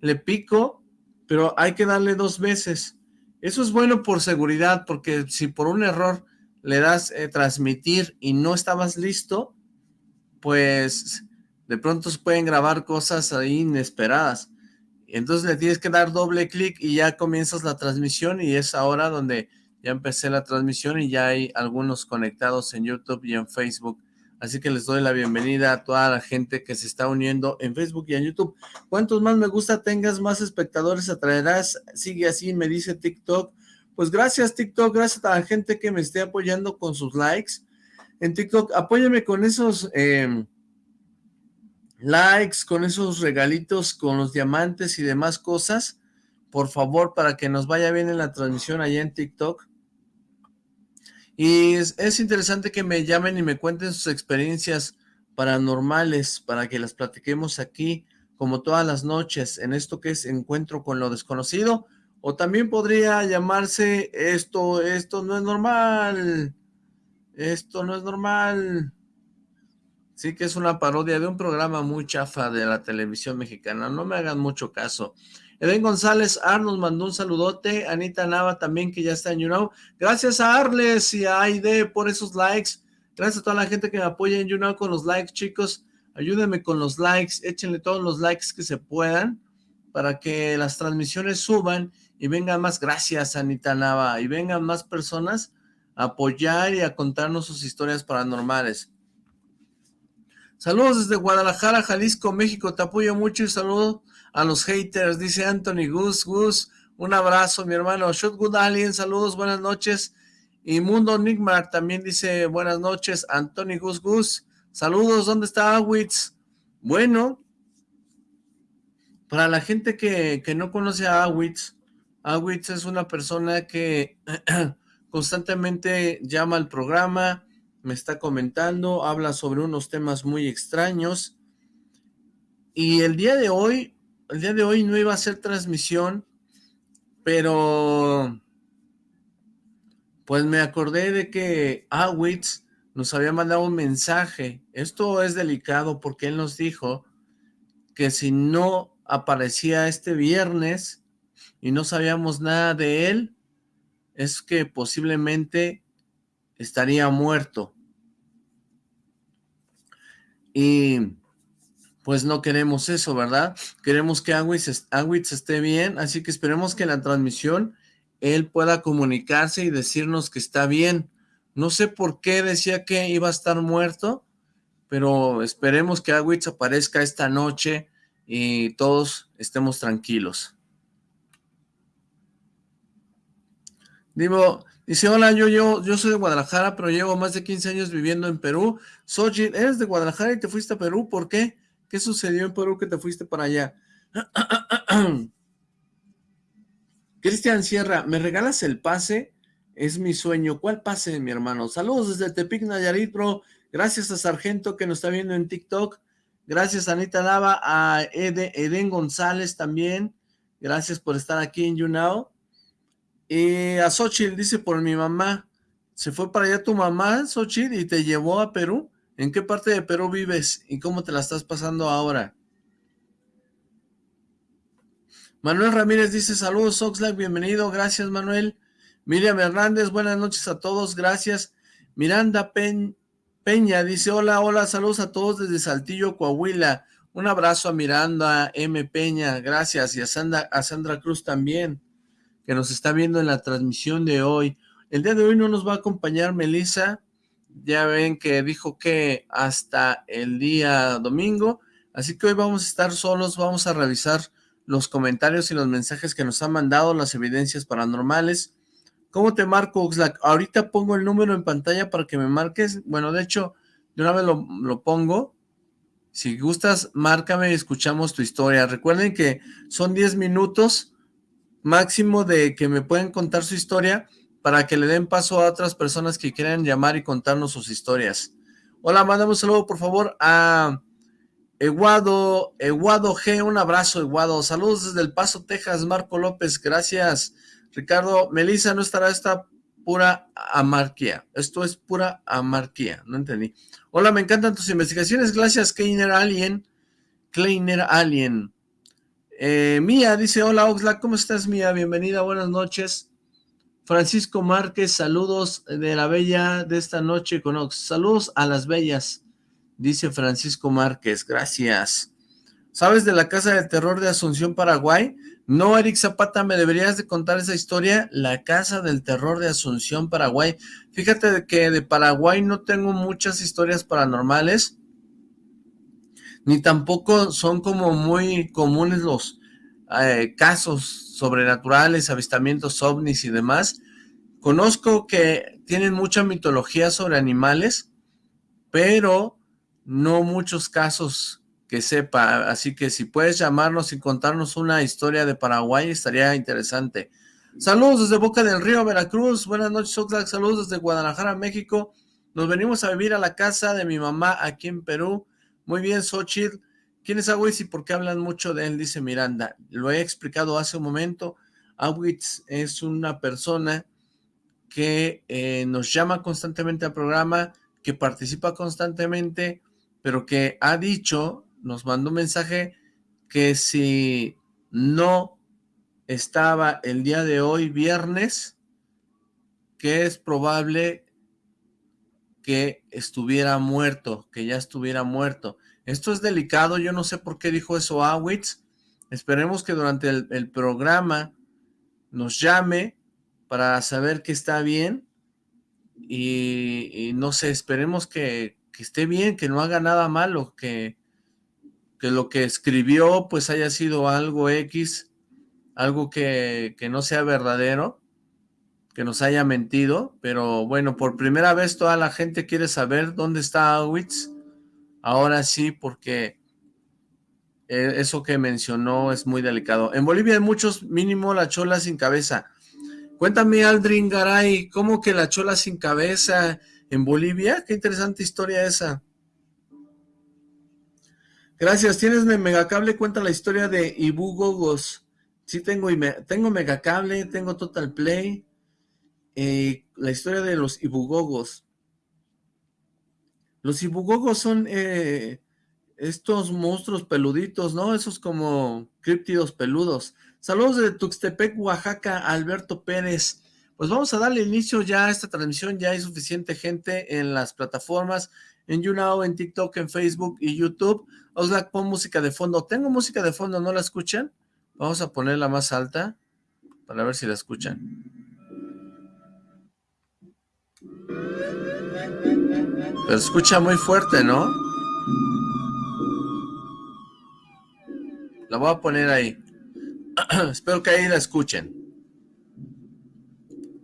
le pico, pero hay que darle dos veces. Eso es bueno por seguridad, porque si por un error le das eh, transmitir y no estabas listo, pues de pronto se pueden grabar cosas ahí inesperadas. Entonces le tienes que dar doble clic y ya comienzas la transmisión y es ahora donde ya empecé la transmisión y ya hay algunos conectados en YouTube y en Facebook. Así que les doy la bienvenida a toda la gente que se está uniendo en Facebook y en YouTube. Cuantos más me gusta tengas, más espectadores atraerás. Sigue así, me dice TikTok. Pues gracias TikTok, gracias a la gente que me esté apoyando con sus likes. En TikTok, apóyame con esos... Em, likes, con esos regalitos, con los diamantes y demás cosas, por favor, para que nos vaya bien en la transmisión allá en TikTok. Y es, interesante que me llamen y me cuenten sus experiencias paranormales para que las platiquemos aquí, como todas las noches, en esto que es Encuentro con lo Desconocido, o también podría llamarse esto, esto no es normal, esto no es normal, Sí que es una parodia de un programa muy chafa de la televisión mexicana, no me hagan mucho caso. Eden González Ar nos mandó un saludote, Anita Nava también que ya está en YouNow. Gracias a Arles y a Aide por esos likes. Gracias a toda la gente que me apoya en YouNow con los likes, chicos. Ayúdenme con los likes, échenle todos los likes que se puedan para que las transmisiones suban y vengan más. Gracias, Anita Nava. Y vengan más personas a apoyar y a contarnos sus historias paranormales. Saludos desde Guadalajara, Jalisco, México. Te apoyo mucho y saludo a los haters, dice Anthony Gus. Gus, un abrazo, mi hermano. Shotgun Alien, saludos, buenas noches. Y Mundo Nigmar también dice buenas noches. Anthony Gus Gus, saludos, ¿dónde está Awitz? Bueno, para la gente que, que no conoce a Awitz, Awitz es una persona que constantemente llama al programa, me está comentando, habla sobre unos temas muy extraños. Y el día de hoy, el día de hoy no iba a ser transmisión, pero pues me acordé de que Awitz nos había mandado un mensaje. Esto es delicado porque él nos dijo que si no aparecía este viernes y no sabíamos nada de él, es que posiblemente estaría muerto. Y pues no queremos eso, ¿verdad? Queremos que Awitz, esté bien, así que esperemos que en la transmisión él pueda comunicarse y decirnos que está bien. No sé por qué decía que iba a estar muerto, pero esperemos que Awitz aparezca esta noche y todos estemos tranquilos. Digo, Dice, hola, yo, yo, yo soy de Guadalajara, pero llevo más de 15 años viviendo en Perú. Sochi, eres de Guadalajara y te fuiste a Perú, ¿por qué? ¿Qué sucedió en Perú que te fuiste para allá? Cristian Sierra, ¿me regalas el pase? Es mi sueño. ¿Cuál pase, mi hermano? Saludos desde Tepic, Nayarit, bro. Gracias a Sargento que nos está viendo en TikTok. Gracias Anita Lava, a Eden González también. Gracias por estar aquí en YouNow. Y a Xochitl dice por mi mamá, ¿se fue para allá tu mamá, Xochitl, y te llevó a Perú? ¿En qué parte de Perú vives y cómo te la estás pasando ahora? Manuel Ramírez dice, saludos Oxlack, bienvenido, gracias Manuel. Miriam Hernández, buenas noches a todos, gracias. Miranda Peña dice, hola, hola, saludos a todos desde Saltillo, Coahuila. Un abrazo a Miranda M. Peña, gracias, y a Sandra, a Sandra Cruz también que nos está viendo en la transmisión de hoy. El día de hoy no nos va a acompañar Melissa, ya ven que dijo que hasta el día domingo, así que hoy vamos a estar solos, vamos a revisar los comentarios y los mensajes que nos han mandado, las evidencias paranormales. ¿Cómo te marco, Oxlack? Ahorita pongo el número en pantalla para que me marques. Bueno, de hecho, de una vez lo, pongo. Si gustas, márcame y escuchamos tu historia. Recuerden que son 10 minutos máximo de que me pueden contar su historia para que le den paso a otras personas que quieran llamar y contarnos sus historias. Hola, mandamos un saludo por favor a Eguado, Eguado G, un abrazo Eguado, saludos desde El Paso, Texas, Marco López, gracias Ricardo, Melissa, no estará esta pura amarquía, esto es pura amarquía, no entendí. Hola, me encantan tus investigaciones, gracias Kleiner Alien, Kleiner Alien, Eh, Mía dice, hola Oxlack, ¿cómo estás Mía? Bienvenida, buenas noches. Francisco Márquez, saludos de la bella de esta noche con Ox. Saludos a las bellas, dice Francisco Márquez, gracias. ¿Sabes de la Casa del Terror de Asunción, Paraguay? No, Eric Zapata, me deberías de contar esa historia, la Casa del Terror de Asunción, Paraguay. Fíjate que de Paraguay no tengo muchas historias paranormales, ni tampoco son como muy comunes los eh, casos sobrenaturales, avistamientos ovnis y demás. Conozco que tienen mucha mitología sobre animales, pero no muchos casos que sepa, así que si puedes llamarnos y contarnos una historia de Paraguay, estaría interesante. Saludos desde Boca del Río, Veracruz, buenas noches Oxlack, saludos desde Guadalajara, México, nos venimos a vivir a la casa de mi mamá aquí en Perú, muy bien, Xochitl. ¿Quién es Awitz y por qué hablan mucho de él? Dice Miranda. Lo he explicado hace un momento. Awitz es una persona que eh, nos llama constantemente al programa, que participa constantemente, pero que ha dicho, nos mandó un mensaje que si no estaba el día de hoy, viernes, que es probable que estuviera muerto, que ya estuviera muerto. Esto es delicado, yo no sé por qué dijo eso Awitz. Esperemos que durante el, programa nos llame para saber que está bien y, no sé, esperemos que, esté bien, que no haga nada malo, que, que lo que escribió pues haya sido algo X, algo que, que no sea verdadero que nos haya mentido, pero bueno, por primera vez toda la gente quiere saber dónde está Awitz. Ahora sí, porque eh, eso que mencionó es muy delicado. En Bolivia hay muchos, mínimo la chola sin cabeza. Cuéntame, Aldrin Garay, ¿cómo que la chola sin cabeza en Bolivia? Qué interesante historia esa. Gracias, ¿tienes megacable? Cuenta la historia de Ibu Gogos. Sí, tengo, tengo megacable, tengo Total Play, eh, la historia de los ibugogos. Los ibugogos son eh, estos monstruos peluditos, ¿no? Esos como críptidos peludos. Saludos de Tuxtepec, Oaxaca, Alberto Pérez. Pues vamos a darle inicio ya a esta transmisión, ya hay suficiente gente en las plataformas, en YouNow, en TikTok, en Facebook y YouTube. Oxlack, pon música de fondo. Tengo música de fondo, ¿no la escuchan? Vamos a ponerla más alta para ver si la escuchan. Pero escucha muy fuerte, ¿no? La voy a poner ahí. Espero que ahí la escuchen.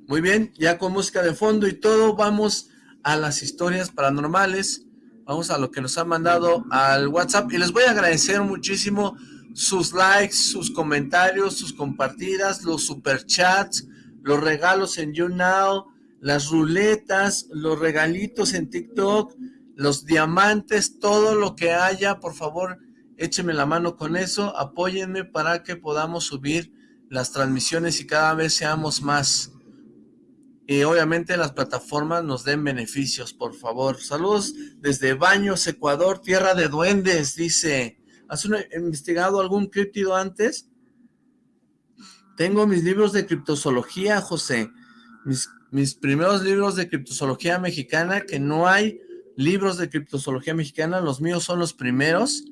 Muy bien, ya con música de fondo y todo, vamos a las historias paranormales. Vamos a lo que nos han mandado al WhatsApp. Y les voy a agradecer muchísimo sus likes, sus comentarios, sus compartidas, los superchats, los regalos en YouNow, las ruletas, los regalitos en TikTok, los diamantes, todo lo que haya, por favor, écheme la mano con eso, apóyenme para que podamos subir las transmisiones y cada vez seamos más. Y obviamente las plataformas nos den beneficios, por favor. Saludos desde Baños, Ecuador, tierra de duendes, dice. ¿Has investigado algún criptido antes? Tengo mis libros de criptozoología, José. Mis mis primeros libros de criptozoología mexicana, que no hay libros de criptozoología mexicana, los míos son los primeros,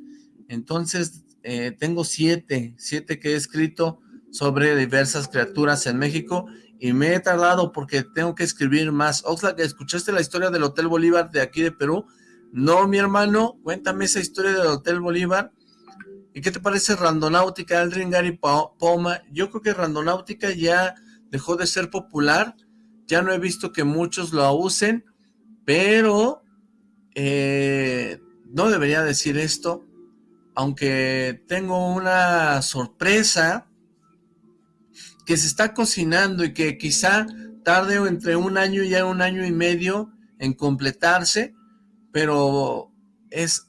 entonces eh, tengo siete, siete que he escrito sobre diversas criaturas en México, y me he tardado porque tengo que escribir más. Oxlack, ¿escuchaste la historia del Hotel Bolívar de aquí de Perú? No, mi hermano, cuéntame esa historia del Hotel Bolívar. ¿Y qué te parece Randonáutica, Aldrin, Gary Poma? Yo creo que Randonáutica ya dejó de ser popular, ya no he visto que muchos lo usen, pero eh, no debería decir esto, aunque tengo una sorpresa que se está cocinando y que quizá tarde entre un año y un año y medio en completarse, pero es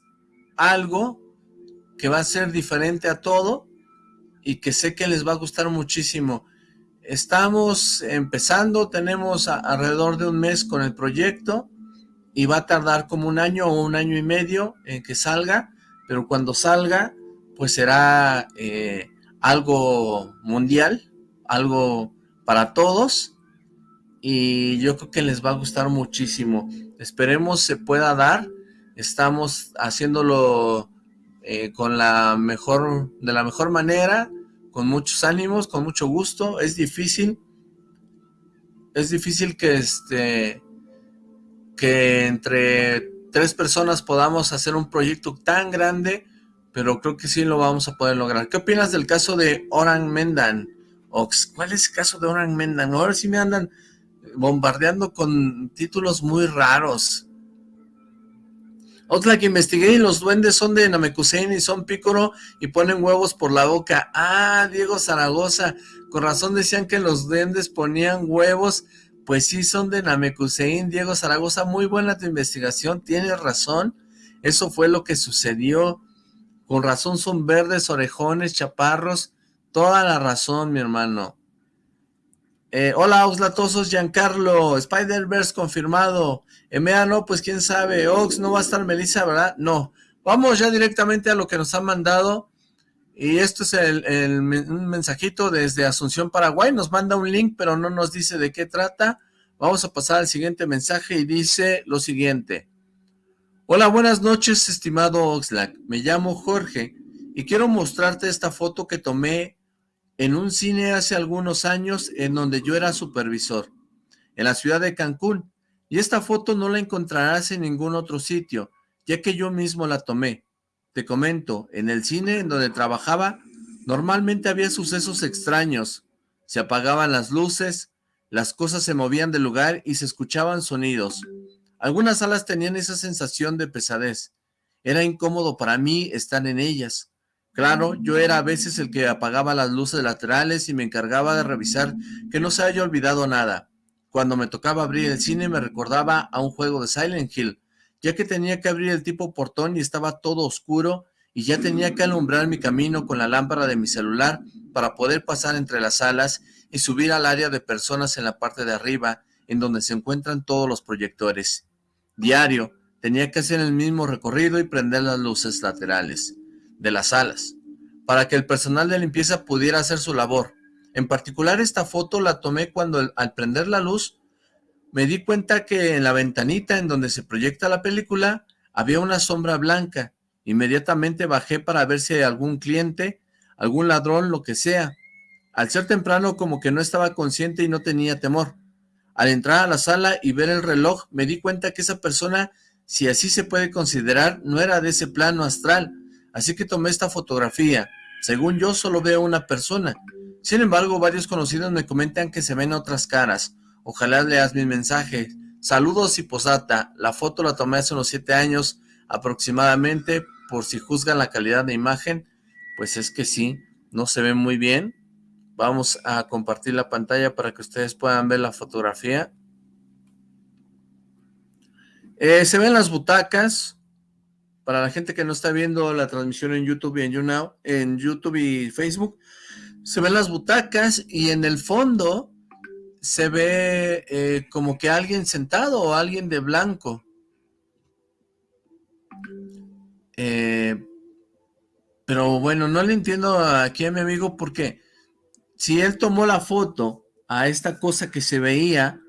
algo que va a ser diferente a todo y que sé que les va a gustar muchísimo. Estamos empezando, tenemos alrededor de un mes con el proyecto y va a tardar como un año o un año y medio en que salga, pero cuando salga, pues será eh, algo mundial, algo para todos, y yo creo que les va a gustar muchísimo. Esperemos se pueda dar, estamos haciéndolo eh, con la mejor, de la mejor manera, con muchos ánimos, con mucho gusto, es difícil, es difícil que este, que entre tres personas podamos hacer un proyecto tan grande, pero creo que sí lo vamos a poder lograr. ¿Qué opinas del caso de Oran Mendan? Ox, ¿cuál es el caso de Oran Mendan? Ahora sí me andan bombardeando con títulos muy raros. Otra que investigué y los duendes son de Namekusein y son pícoro y ponen huevos por la boca. Ah, Diego Zaragoza, con razón decían que los duendes ponían huevos. Pues sí, son de Namekusein, Diego Zaragoza, muy buena tu investigación, tienes razón. Eso fue lo que sucedió. Con razón son verdes, orejones, chaparros. Toda la razón, mi hermano. Eh, hola, Oxlatosos, Giancarlo, Spider-Verse confirmado. Emea, no, pues quién sabe. Ox, no va a estar Melissa, ¿verdad? No. Vamos ya directamente a lo que nos han mandado. Y esto es el, un mensajito desde Asunción, Paraguay. Nos manda un link, pero no nos dice de qué trata. Vamos a pasar al siguiente mensaje y dice lo siguiente. Hola, buenas noches, estimado Oxlack. Me llamo Jorge y quiero mostrarte esta foto que tomé en un cine hace algunos años en donde yo era supervisor, en la ciudad de Cancún, y esta foto no la encontrarás en ningún otro sitio, ya que yo mismo la tomé. Te comento, en el cine en donde trabajaba, normalmente había sucesos extraños, se apagaban las luces, las cosas se movían del lugar y se escuchaban sonidos. Algunas salas tenían esa sensación de pesadez. Era incómodo para mí estar en ellas. Claro, yo era a veces el que apagaba las luces laterales y me encargaba de revisar que no se haya olvidado nada. Cuando me tocaba abrir el cine me recordaba a un juego de Silent Hill, ya que tenía que abrir el tipo portón y estaba todo oscuro y ya tenía que alumbrar mi camino con la lámpara de mi celular para poder pasar entre las salas y subir al área de personas en la parte de arriba, en donde se encuentran todos los proyectores. Diario, tenía que hacer el mismo recorrido y prender las luces laterales de las salas, para que el personal de limpieza pudiera hacer su labor. En particular esta foto la tomé cuando al prender la luz me di cuenta que en la ventanita en donde se proyecta la película había una sombra blanca. Inmediatamente bajé para ver si algún cliente, algún ladrón, lo que sea. Al ser temprano como que no estaba consciente y no tenía temor. Al entrar a la sala y ver el reloj me di cuenta que esa persona, si así se puede considerar, no era de ese plano astral, así que tomé esta fotografía. Según yo, solo veo una persona. Sin embargo, varios conocidos me comentan que se ven otras caras. Ojalá leas mi mensaje. Saludos y posata. La foto la tomé hace unos siete años aproximadamente. Por si juzgan la calidad de imagen, pues es que sí, no se ve muy bien. Vamos a compartir la pantalla para que ustedes puedan ver la fotografía. Eh, se ven las butacas, para la gente que no está viendo la transmisión en YouTube y en YouNow, en YouTube y Facebook, se ven las butacas y en el fondo se ve eh, como que alguien sentado o alguien de blanco. Eh, pero bueno, no le entiendo aquí a mi amigo porque si él tomó la foto a esta cosa que se veía,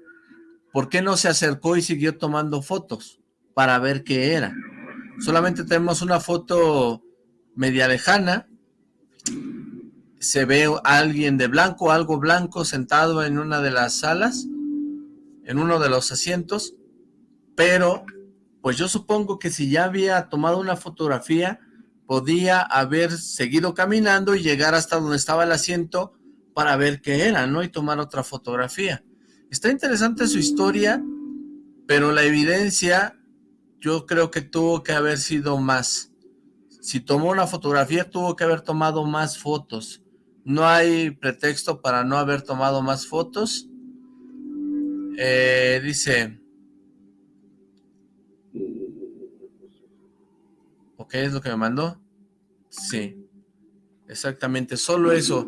¿por qué no se acercó y siguió tomando fotos para ver qué era? Solamente tenemos una foto media lejana, se ve a alguien de blanco, algo blanco sentado en una de las salas, en uno de los asientos, pero pues yo supongo que si ya había tomado una fotografía, podía haber seguido caminando y llegar hasta donde estaba el asiento para ver qué era, ¿no? Y tomar otra fotografía. Está interesante su historia, pero la evidencia yo creo que tuvo que haber sido más. Si tomó una fotografía, tuvo que haber tomado más fotos. No hay pretexto para no haber tomado más fotos. Eh, dice... ¿Ok? ¿Es lo que me mandó? Sí. Exactamente, solo eso.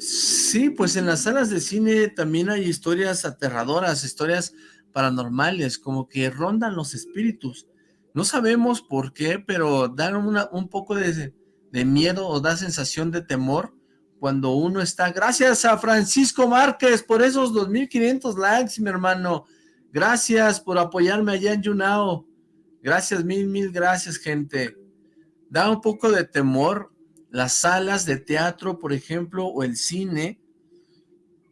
Sí, pues en las salas de cine también hay historias aterradoras, historias paranormales, como que rondan los espíritus. No sabemos por qué, pero dan un poco de, miedo o da sensación de temor cuando uno está... Gracias a Francisco Márquez por esos 2.500 likes, mi hermano. Gracias por apoyarme allá en Yunao. Gracias, mil, mil gracias, gente. Da un poco de temor las salas de teatro, por ejemplo, o el cine,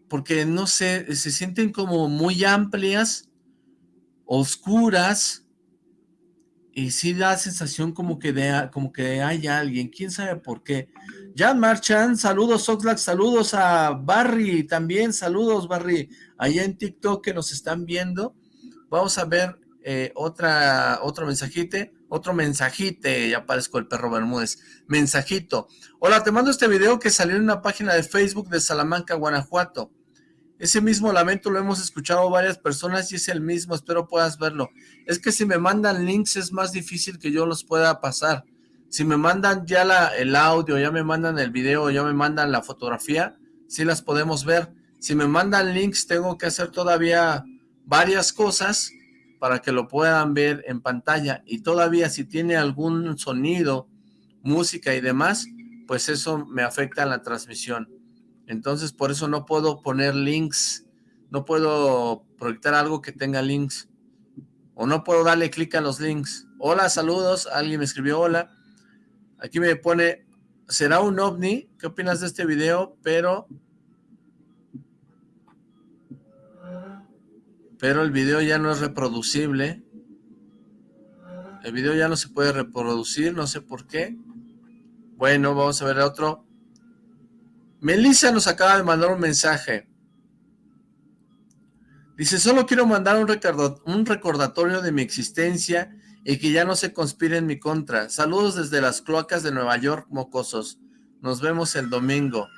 porque, no sé, se sienten como muy amplias, oscuras, y sí da sensación como que, de, como que hay alguien, quién sabe por qué. Jan Marchand, saludos Oxlack, saludos a Barry también, saludos Barry, allá en TikTok que nos están viendo. Vamos a ver eh, otra, otro mensajite, otro mensajite, ya aparezco el perro Bermúdez, mensajito. Hola, te mando este video que salió en una página de Facebook de Salamanca, Guanajuato. Ese mismo lamento lo hemos escuchado varias personas y es el mismo, espero puedas verlo. Es que si me mandan links es más difícil que yo los pueda pasar. Si me mandan ya el audio, ya me mandan el video, ya me mandan la fotografía, sí las podemos ver. Si me mandan links, tengo que hacer todavía varias cosas para que lo puedan ver en pantalla. Y todavía si tiene algún sonido, música y demás, pues eso me afecta en la transmisión. Entonces por eso no puedo poner links, no puedo proyectar algo que tenga links. O no puedo darle clic a los links. Hola, saludos, alguien me escribió hola. Aquí me pone, ¿será un ovni? ¿Qué opinas de este video? Pero... Pero el video ya no es reproducible. El video ya no se puede reproducir, no sé por qué. Bueno, vamos a ver otro. Melissa nos acaba de mandar un mensaje. Dice, solo quiero mandar un, recordatorio de mi existencia y que ya no se conspire en mi contra. Saludos desde las cloacas de Nueva York, mocosos. Nos vemos el domingo.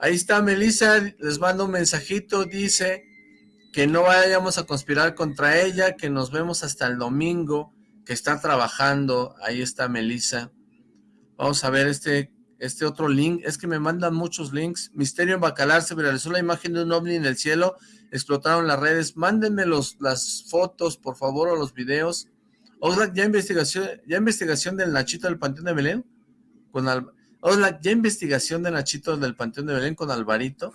Ahí está Melissa, les mando un mensajito, dice que no vayamos a conspirar contra ella, que nos vemos hasta el domingo, que está trabajando. Ahí está Melissa. Vamos a ver este, este otro link. Es que me mandan muchos links. Misterio en Bacalar, se viralizó la imagen de un ovni en el cielo, explotaron las redes. Mándenme los, las fotos, por favor, o los videos. Oxlack, ¿ya investigación, ya investigación del Nachito del Panteón de Belén? Con ¿ya investigación del Nachito del Panteón de Belén con Alvarito?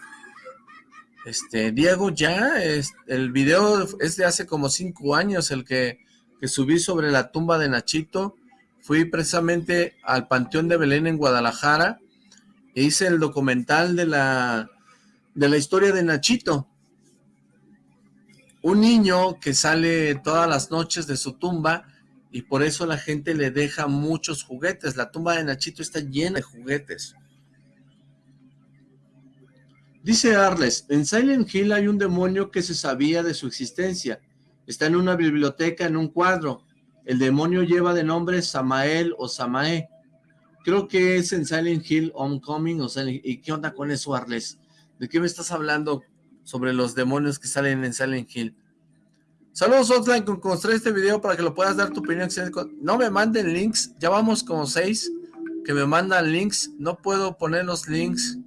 Este, Diego, ya, el video es de hace como cinco años, el que, que subí sobre la tumba de Nachito. Fui precisamente al Panteón de Belén en Guadalajara e hice el documental de la, de la historia de Nachito. Un niño que sale todas las noches de su tumba y por eso la gente le deja muchos juguetes. La tumba de Nachito está llena de juguetes. Dice Arles, en Silent Hill hay un demonio que se sabía de su existencia. Está en una biblioteca, en un cuadro. El demonio lleva de nombre Samael o Samae. Creo que es en Silent Hill Homecoming o ¿Y qué onda con eso, Arles? ¿De qué me estás hablando sobre los demonios que salen en Silent Hill? Saludos Outline, con construir este video para que lo puedas dar tu opinión. No me manden links, ya vamos como seis que me mandan links. No puedo poner los links.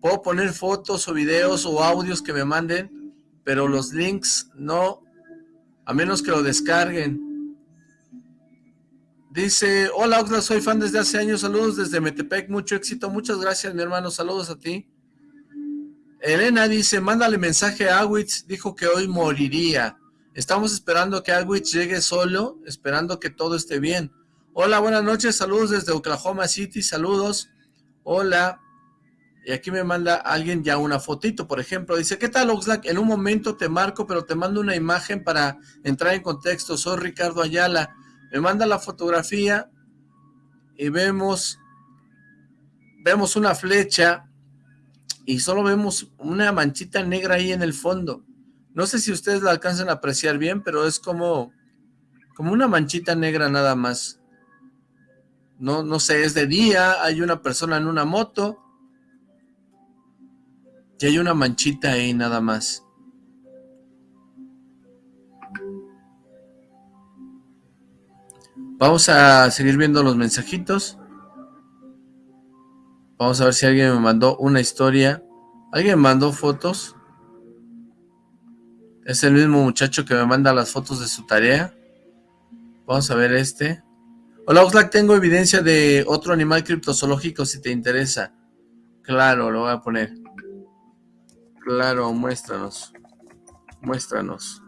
Puedo poner fotos o videos o audios que me manden, pero los links no, a menos que lo descarguen. Dice, hola Oxlack, soy fan desde hace años, saludos desde Metepec, mucho éxito, muchas gracias mi hermano, saludos a ti. Elena dice, mándale mensaje a Awitz, dijo que hoy moriría. Estamos esperando que Alwich llegue solo, esperando que todo esté bien. Hola, buenas noches, saludos desde Oklahoma City, saludos. Hola. Y aquí me manda alguien ya una fotito, por ejemplo. Dice, ¿qué tal Oxlack? En un momento te marco, pero te mando una imagen para entrar en contexto. Soy Ricardo Ayala. Me manda la fotografía y vemos, vemos una flecha y solo vemos una manchita negra ahí en el fondo. No sé si ustedes la alcanzan a apreciar bien, pero es como, como una manchita negra nada más. No, no sé, es de día, hay una persona en una moto. Y hay una manchita ahí nada más. Vamos a seguir viendo los mensajitos. Vamos a ver si alguien me mandó una historia. ¿Alguien mandó fotos? Es el mismo muchacho que me manda las fotos de su tarea. Vamos a ver este. Hola Oxlack, tengo evidencia de otro animal criptozoológico si te interesa. Claro, lo voy a poner. Claro, muéstranos. Muéstranos.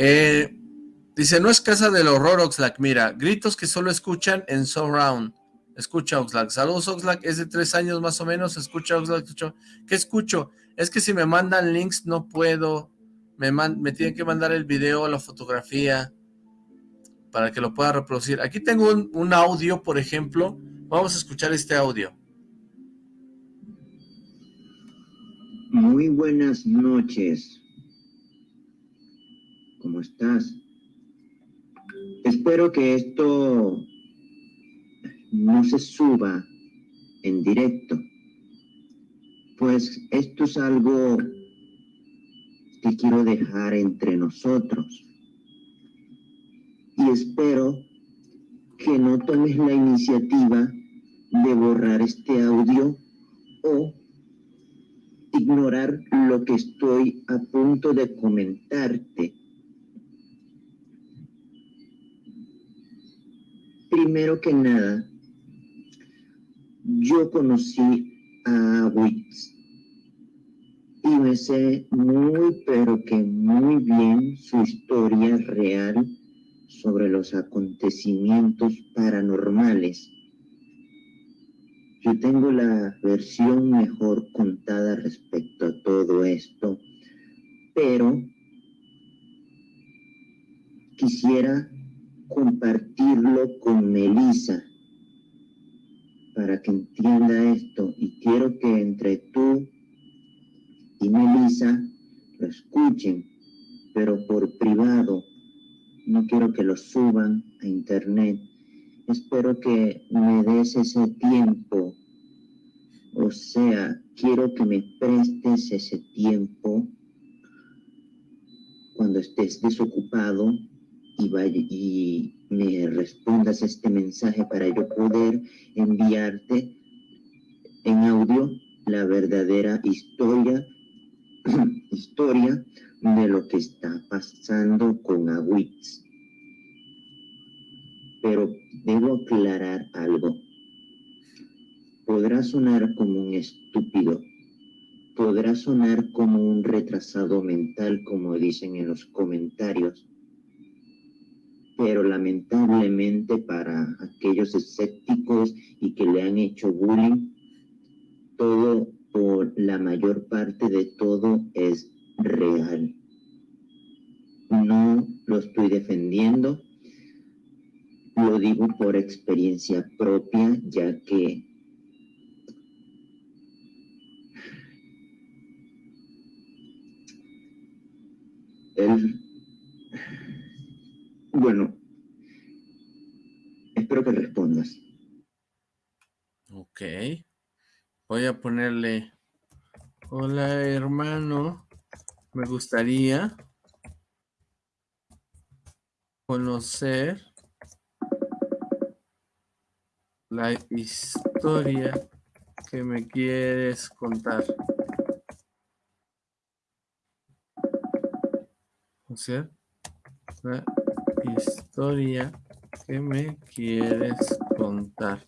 Eh, dice, no es casa del horror, Oxlack. Mira, gritos que solo escuchan en Surround. Escucha, Oxlack. Saludos, Oxlack. Es de tres años más o menos. Escucha, Oxlack. ¿Qué escucho? Es que si me mandan links no puedo. Me, me tienen que mandar el video, la fotografía, para que lo pueda reproducir. Aquí tengo un audio, por ejemplo. Vamos a escuchar este audio. Muy buenas noches. ¿Cómo estás? Espero que esto no se suba en directo, pues esto es algo que quiero dejar entre nosotros. Y espero que no tomes la iniciativa de borrar este audio o ignorar lo que estoy a punto de comentarte Primero que nada, yo conocí a Wix y me sé muy, pero que muy bien su historia real sobre los acontecimientos paranormales. Yo tengo la versión mejor contada respecto a todo esto, pero quisiera compartirlo con Melissa para que entienda esto y quiero que entre tú y Melissa lo escuchen, pero por privado. No quiero que lo suban a internet. Espero que me des ese tiempo. O sea, quiero que me prestes ese tiempo cuando estés desocupado y, me respondas este mensaje para yo poder enviarte en audio la verdadera historia, historia de lo que está pasando con Awitz. Pero debo aclarar algo. Podrá sonar como un estúpido, podrá sonar como un retrasado mental, como dicen en los comentarios, pero lamentablemente para aquellos escépticos y que le han hecho bullying, todo o la mayor parte de todo es real. No lo estoy defendiendo, lo digo por experiencia propia, ya que el bueno, espero que respondas. Ok. Voy a ponerle, hola hermano, me gustaría conocer la historia que me quieres contar. O historia que me quieres contar.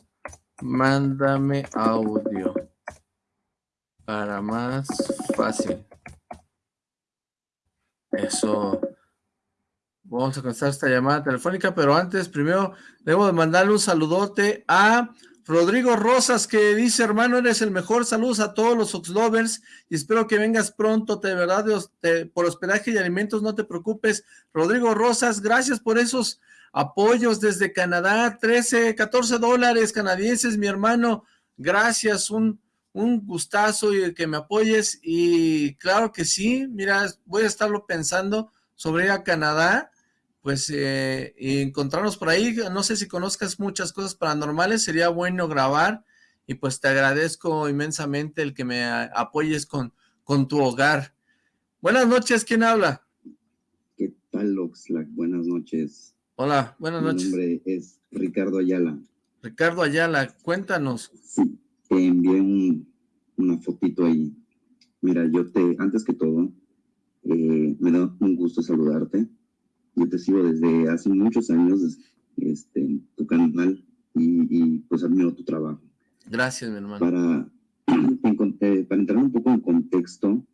Mándame audio para más fácil. Eso. Vamos a comenzar esta llamada telefónica, pero antes, primero, debo de mandarle un saludote a Rodrigo Rosas, que dice, hermano, eres el mejor. Saludos a todos los Oxlovers y espero que vengas pronto, de verdad, por hospedaje y alimentos, no te preocupes. Rodrigo Rosas, gracias por esos apoyos desde Canadá, 13, 14 dólares canadienses, mi hermano. Gracias, un, un gustazo y que me apoyes. Y claro que sí, mira, voy a estarlo pensando sobre ir a Canadá pues eh, encontrarnos por ahí, no sé si conozcas muchas cosas paranormales, sería bueno grabar y pues te agradezco inmensamente el que me apoyes con, con tu hogar. Buenas noches, ¿quién habla? ¿Qué tal, Oxlack? Buenas noches. Hola, buenas noches. Mi nombre es Ricardo Ayala. Ricardo Ayala, cuéntanos. Sí, te envié una fotito ahí. Mira, yo te, antes que todo, eh, me da un gusto saludarte yo te sigo desde hace muchos años, este, tu canal y, pues admiro tu trabajo. Gracias, mi hermano. Para, eh, para entrar un poco en contexto,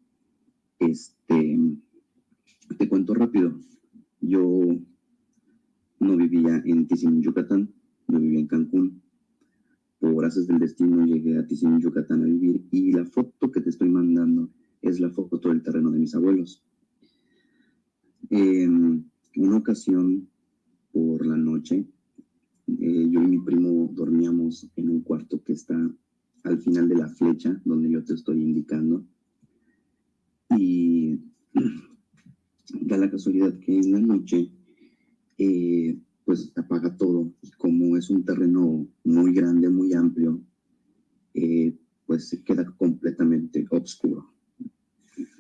este, te cuento rápido. Yo no vivía en Tizimín, Yucatán, yo vivía en Cancún. Por gracias del destino llegué a Tizimín, Yucatán a vivir y la foto que te estoy mandando es la foto del terreno de mis abuelos. En una ocasión, por la noche, eh, yo y mi primo dormíamos en un cuarto que está al final de la flecha, donde yo te estoy indicando. Y da la casualidad que en la noche, eh, pues apaga todo. Y como es un terreno muy grande, muy amplio, eh, pues se queda completamente oscuro.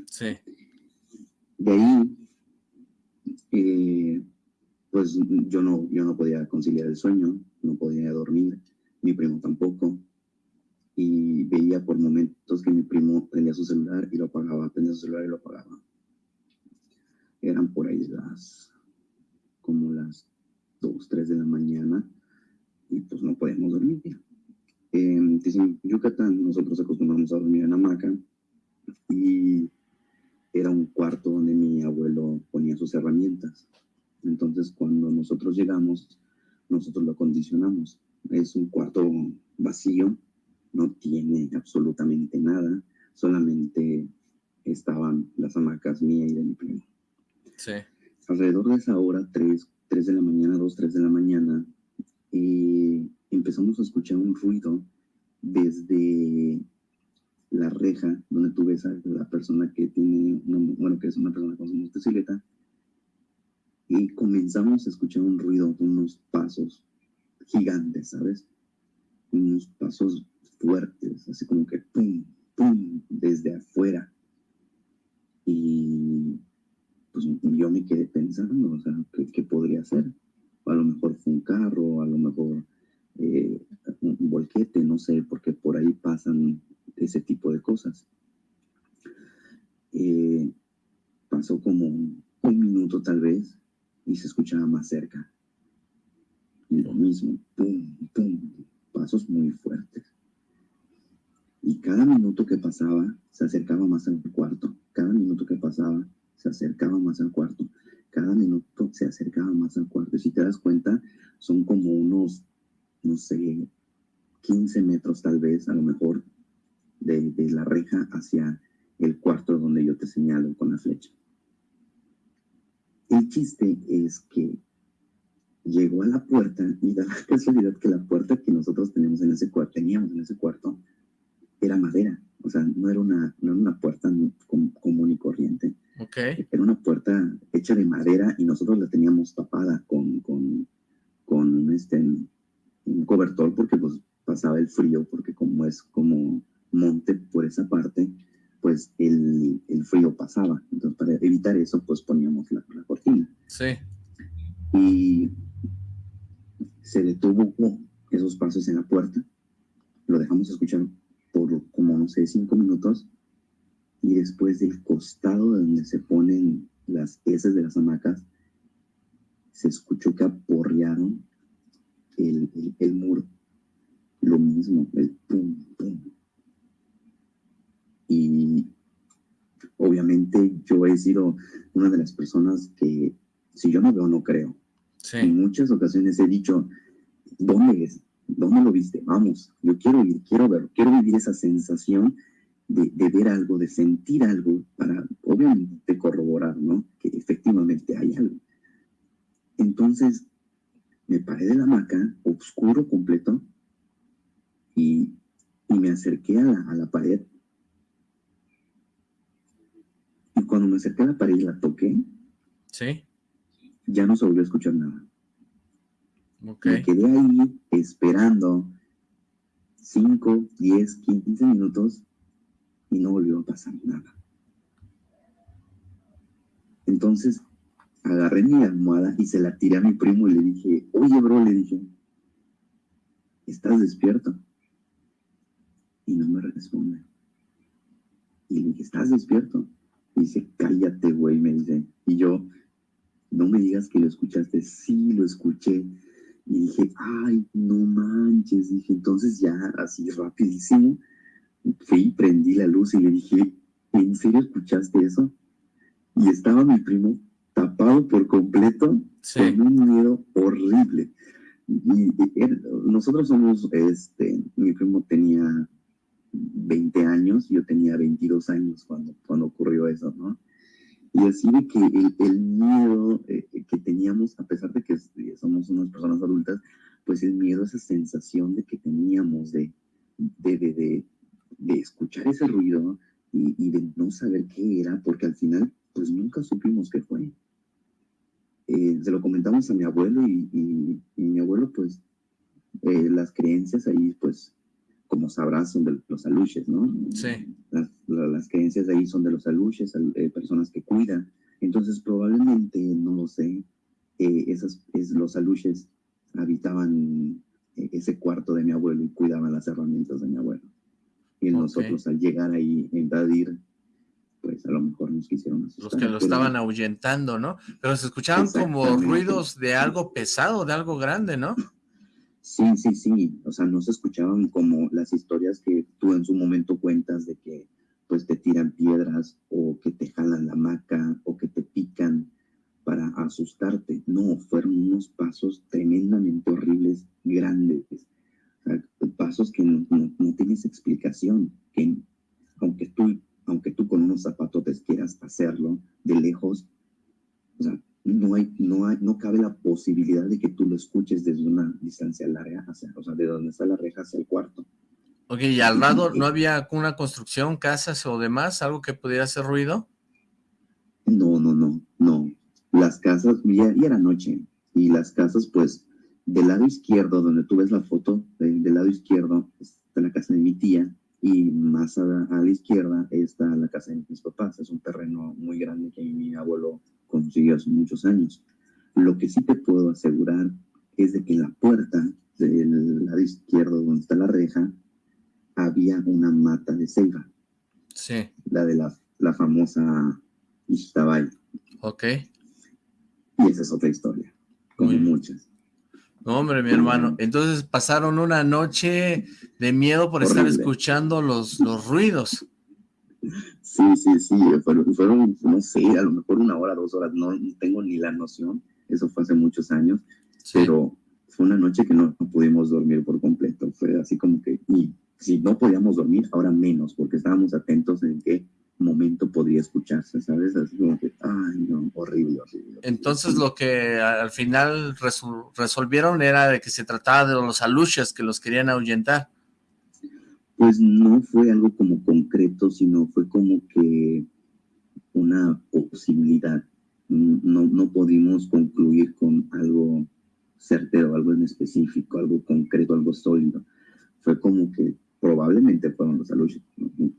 Sí. De ahí, eh, pues yo no, yo no podía conciliar el sueño, no podía dormir, mi primo tampoco. Y veía por momentos que mi primo prendía su celular y lo apagaba, prendía su celular y lo apagaba. Eran por ahí las, como las 2, 3 de la mañana y pues no podíamos dormir. En Yucatán nosotros acostumbramos a dormir en hamaca y era un cuarto donde mi abuelo ponía sus herramientas. Entonces, cuando nosotros llegamos, nosotros lo acondicionamos. Es un cuarto vacío, no tiene absolutamente nada, solamente estaban las hamacas mía y de mi primo. Sí. Alrededor de esa hora, 3, 3 de la mañana, 2, 3 de la mañana, eh, empezamos a escuchar un ruido desde la reja donde tú ves a la persona que tiene, bueno, que es una persona con su motocicleta, y comenzamos a escuchar un ruido de unos pasos gigantes, ¿sabes? Unos pasos fuertes, así como que pum, pum, desde afuera. Y pues yo me quedé pensando, o sea, ¿qué, podría ser? A lo mejor fue un carro, a lo mejor eh, un volquete, no sé, porque por ahí pasan ese tipo de cosas. Eh, pasó como un, minuto tal vez y se escuchaba más cerca. Y lo mismo, pum, pum, pasos muy fuertes. Y cada minuto que pasaba se acercaba más al cuarto. Cada minuto que pasaba se acercaba más al cuarto. Cada minuto se acercaba más al cuarto. Y si te das cuenta, son como unos, no sé, 15 metros tal vez, a lo mejor, de, la reja hacia el cuarto donde yo te señalo con la flecha. El chiste es que llegó a la puerta y da la casualidad que la puerta que nosotros tenemos en ese cuarto, teníamos en ese cuarto, era madera. O sea, no era una, no era una puerta común y corriente. Okay. Era una puerta hecha de madera y nosotros la teníamos tapada con, con, con este, un cobertor porque pues pasaba el frío, porque como es como monte por esa parte, pues el, el frío pasaba. Entonces, para evitar eso, pues poníamos la, la cortina. Sí. Y se detuvo esos pasos en la puerta, lo dejamos escuchar por como, no sé, cinco minutos, y después del costado donde se ponen las heces de las hamacas, se escuchó que aporrearon el, el, el muro. Lo mismo, el pum, pum, y obviamente yo he sido una de las personas que si yo no veo, no creo. En muchas ocasiones he dicho, ¿dónde es? ¿Dónde lo viste? Vamos, yo quiero ir, quiero ver, quiero vivir esa sensación de, de, ver algo, de sentir algo, para obviamente corroborar, ¿no? Que efectivamente hay algo. Entonces, me paré de la hamaca, oscuro completo, y, y me acerqué a la, a la pared y cuando me acerqué a la pared y la toqué, ¿Sí? ya no se volvió a escuchar nada. Okay. Me quedé ahí esperando 5, 10, 15 minutos y no volvió a pasar nada. Entonces agarré mi almohada y se la tiré a mi primo y le dije, oye bro, le dije, ¿estás despierto? Y no me responde. Y le dije, ¿estás despierto? dice, cállate, güey, me dice. Y yo, no me digas que lo escuchaste. Sí, lo escuché. Y dije, ay, no manches. Dije, entonces ya, así rapidísimo, fui prendí la luz y le dije, ¿en serio escuchaste eso? Y estaba mi primo tapado por completo, con un miedo horrible. Y, nosotros somos, este, mi primo tenía 20 años, yo tenía 22 años cuando, cuando ocurrió eso, ¿no? Y así de que el, miedo eh, que teníamos, a pesar de que somos unas personas adultas, pues el miedo, esa sensación de que teníamos de, de, de, de, escuchar ese ruido y, y, de no saber qué era, porque al final, pues nunca supimos qué fue. Eh, se lo comentamos a mi abuelo y, y, mi abuelo, pues, eh, las creencias ahí, pues, como sabrás, son de los aluches, ¿no? Sí. Las, las creencias ahí son de los aluches, eh, personas que cuidan. Entonces, probablemente, no lo sé, eh, esas, es, los aluches habitaban ese cuarto de mi abuelo y cuidaban las herramientas de mi abuelo. Y nosotros, al llegar ahí, invadir, pues a lo mejor nos quisieron asustar. Los que lo estaban ahuyentando, ¿no? Pero se escuchaban como ruidos de algo pesado, de algo grande, ¿no? Sí, sí, sí. O sea, no se escuchaban como las historias que tú en su momento cuentas de que pues te tiran piedras o que te jalan la maca o que te pican para asustarte. No, fueron unos pasos tremendamente horribles, grandes. Pasos que no, no, tienes explicación, que aunque tú, aunque tú con unos zapatotes quieras hacerlo de lejos, o sea, no, hay, no, hay, no cabe la posibilidad de que tú lo escuches desde una distancia larga, hacia, o sea, de donde está la reja hacia el cuarto. Ok, ¿y al lado no había una construcción, casas o demás, algo que pudiera hacer ruido? No, no, no, no. Las casas, ya, era noche, y las casas, pues, del lado izquierdo, donde tú ves la foto, del, lado izquierdo está la casa de mi tía, y más a, a, la izquierda está la casa de mis papás. Es un terreno muy grande que mi abuelo consiguió hace muchos años. Lo que sí te puedo asegurar es de que en la puerta del lado izquierdo donde está la reja había una mata de ceiba. Sí. La de la, la famosa Ishtabay. Ok. Y esa es otra historia, como muchas. No, hombre, mi hermano. Entonces pasaron una noche de miedo por estar escuchando los, los ruidos. Sí, sí, sí, fueron, fueron, no sé, a lo mejor una hora, dos horas, no, tengo ni la noción, eso fue hace muchos años, pero fue una noche que no, pudimos dormir por completo, fue así como que, y si no podíamos dormir, ahora menos, porque estábamos atentos en qué momento podría escucharse, ¿sabes? Así como que, ay, no, horrible, horrible. Entonces lo que al final resolvieron era de que se trataba de los aluches que los querían ahuyentar pues no fue algo como concreto, sino fue como que una posibilidad. No, no pudimos concluir con algo certero, algo en específico, algo concreto, algo sólido. Fue como que probablemente fueron los aluches,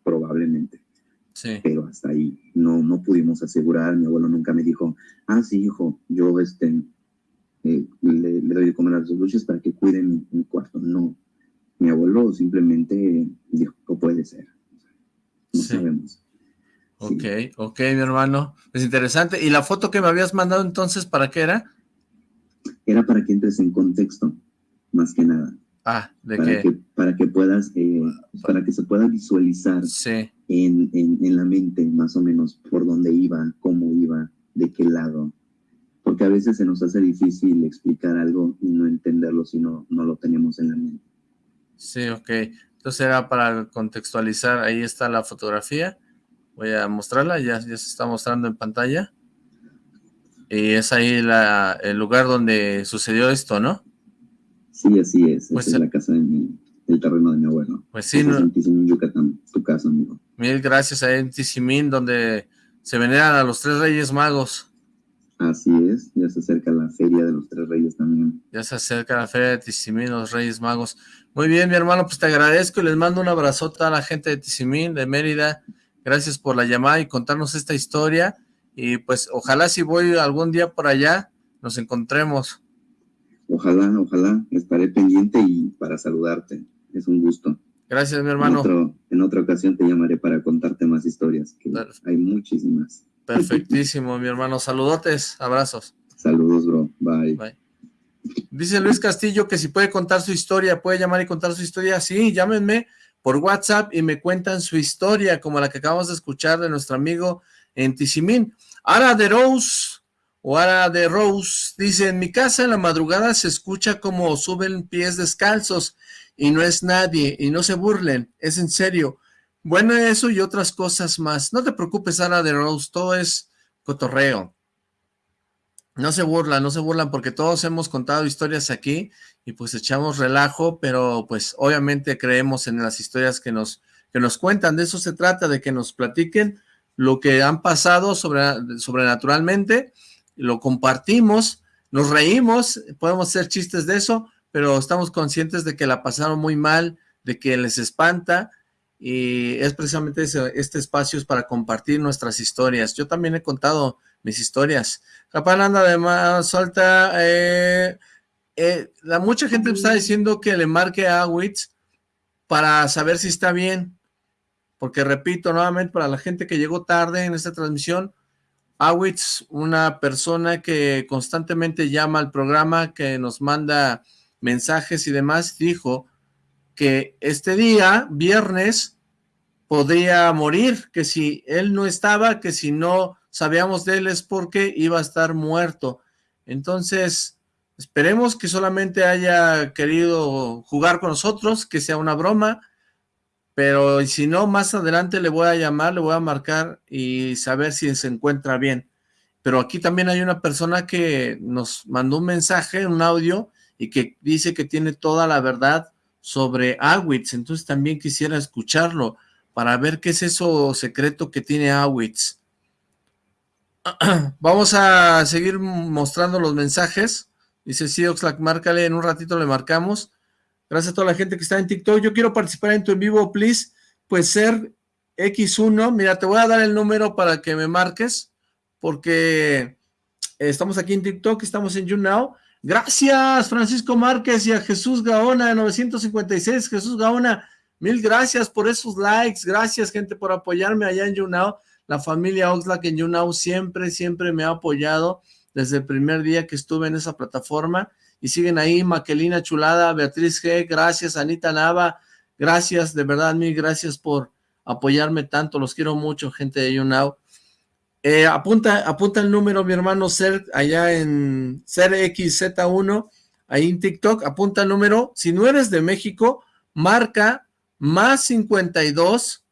probablemente. Sí. Pero hasta ahí no, no pudimos asegurar. Mi abuelo nunca me dijo, ah, sí, hijo, yo este, eh, le, doy de comer a los aluches para que cuiden mi, mi cuarto. No, mi abuelo simplemente dijo, puede ser. No sabemos. Ok, ok, mi hermano. Es interesante. ¿Y la foto que me habías mandado entonces, para qué era? Era para que entres en contexto, más que nada. Ah, ¿de para qué? Que, para que puedas, eh, para que se pueda visualizar sí. En, en, en, la mente más o menos por dónde iba, cómo iba, de qué lado. Porque a veces se nos hace difícil explicar algo y no entenderlo si no, no lo tenemos en la mente. Sí, ok. Entonces era para contextualizar, ahí está la fotografía. Voy a mostrarla, ya, ya se está mostrando en pantalla. Y es ahí la, el lugar donde sucedió esto, ¿no? Sí, así es. Pues es la casa de mi, el terreno de mi abuelo. Pues sí. No, en Yucatán, tu casa, amigo. Mil gracias ahí en Tizimín, donde se veneran a los tres reyes magos. Así es, ya se acerca la feria de los tres reyes también. Ya se acerca la feria de Tizimín, los reyes magos. Muy bien, mi hermano, pues te agradezco y les mando un abrazote a la gente de Tizimín, de Mérida. Gracias por la llamada y contarnos esta historia. Y pues ojalá si voy algún día por allá, nos encontremos. Ojalá, ojalá, estaré pendiente y para saludarte. Es un gusto. Gracias, mi hermano. En, otra ocasión te llamaré para contarte más historias, que hay muchísimas. Perfectísimo, mi hermano. Saludotes, abrazos. Saludos, bro. Bye. Bye. Dice Luis Castillo que si puede contar su historia, puede llamar y contar su historia. Sí, llámenme por WhatsApp y me cuentan su historia, como la que acabamos de escuchar de nuestro amigo en Tizimín. Ara de Rose, o Ara de Rose, dice, en mi casa en la madrugada se escucha como suben pies descalzos y no es nadie, y no se burlen, es en serio. Bueno, eso y otras cosas más. No te preocupes, Ara de Rose, todo es cotorreo. No se burlan, no se burlan porque todos hemos contado historias aquí y pues echamos relajo, pero pues obviamente creemos en las historias que nos, que nos cuentan. De eso se trata, de que nos platiquen lo que han pasado sobre, sobrenaturalmente, lo compartimos, nos reímos, podemos hacer chistes de eso, pero estamos conscientes de que la pasaron muy mal, de que les espanta, y es precisamente este espacio es para compartir nuestras historias. Yo también he contado mis historias. Capán anda además, suelta, eh, eh, la, mucha gente está diciendo que le marque a Awitz para saber si está bien, porque repito nuevamente para la gente que llegó tarde en esta transmisión, Awitz, una persona que constantemente llama al programa, que nos manda mensajes y demás, dijo que este día, viernes, podría morir, que si él no estaba, que si no sabíamos de él es porque iba a estar muerto. Entonces, esperemos que solamente haya querido jugar con nosotros, que sea una broma, pero si no, más adelante le voy a llamar, le voy a marcar y saber si se encuentra bien. Pero aquí también hay una persona que nos mandó un mensaje, un audio, y que dice que tiene toda la verdad sobre Awitz, entonces también quisiera escucharlo para ver qué es eso secreto que tiene Awitz. Vamos a seguir mostrando los mensajes. Dice, sí, Oxlack, márcale, en un ratito le marcamos. Gracias a toda la gente que está en TikTok. Yo quiero participar en tu en vivo, please. Pues ser X1. Mira, te voy a dar el número para que me marques, porque estamos aquí en TikTok, estamos en YouNow. Gracias, Francisco Márquez y a Jesús Gaona, 956. Jesús Gaona, mil gracias por esos likes. Gracias, gente, por apoyarme allá en YouNow. La familia Oxlack en YouNow siempre, siempre me ha apoyado desde el primer día que estuve en esa plataforma y siguen ahí, Maquelina Chulada, Beatriz G, gracias, Anita Nava, gracias, de verdad, mil gracias por apoyarme tanto, los quiero mucho, gente de YouNow. Eh, apunta, apunta el número, mi hermano Ser, allá en SerXZ1, ahí en TikTok, apunta el número, si no eres de México, marca más 52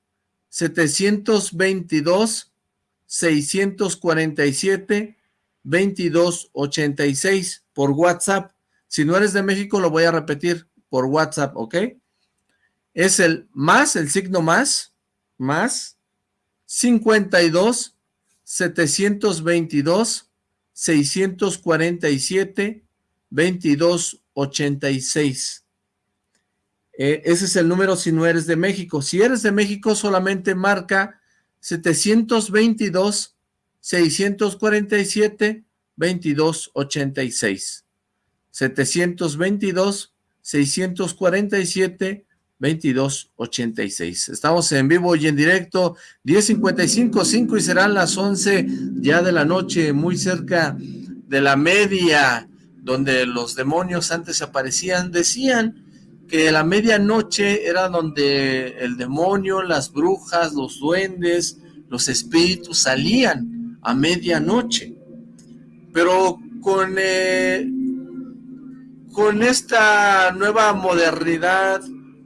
722 647 2286 por WhatsApp. Si no eres de México, lo voy a repetir por WhatsApp, ¿ok? Es el más, el signo más, más 52 722 647 2286. Eh, ese es el número si no eres de México. Si eres de México, solamente marca 722 647 2286. 722 647 2286. Estamos en vivo y en directo, 10.55, 5 y serán las 11 ya de la noche, muy cerca de la media, donde los demonios antes aparecían, decían que la medianoche era donde el demonio, las brujas, los duendes, los espíritus salían a medianoche. Pero con, eh, con esta nueva modernidad,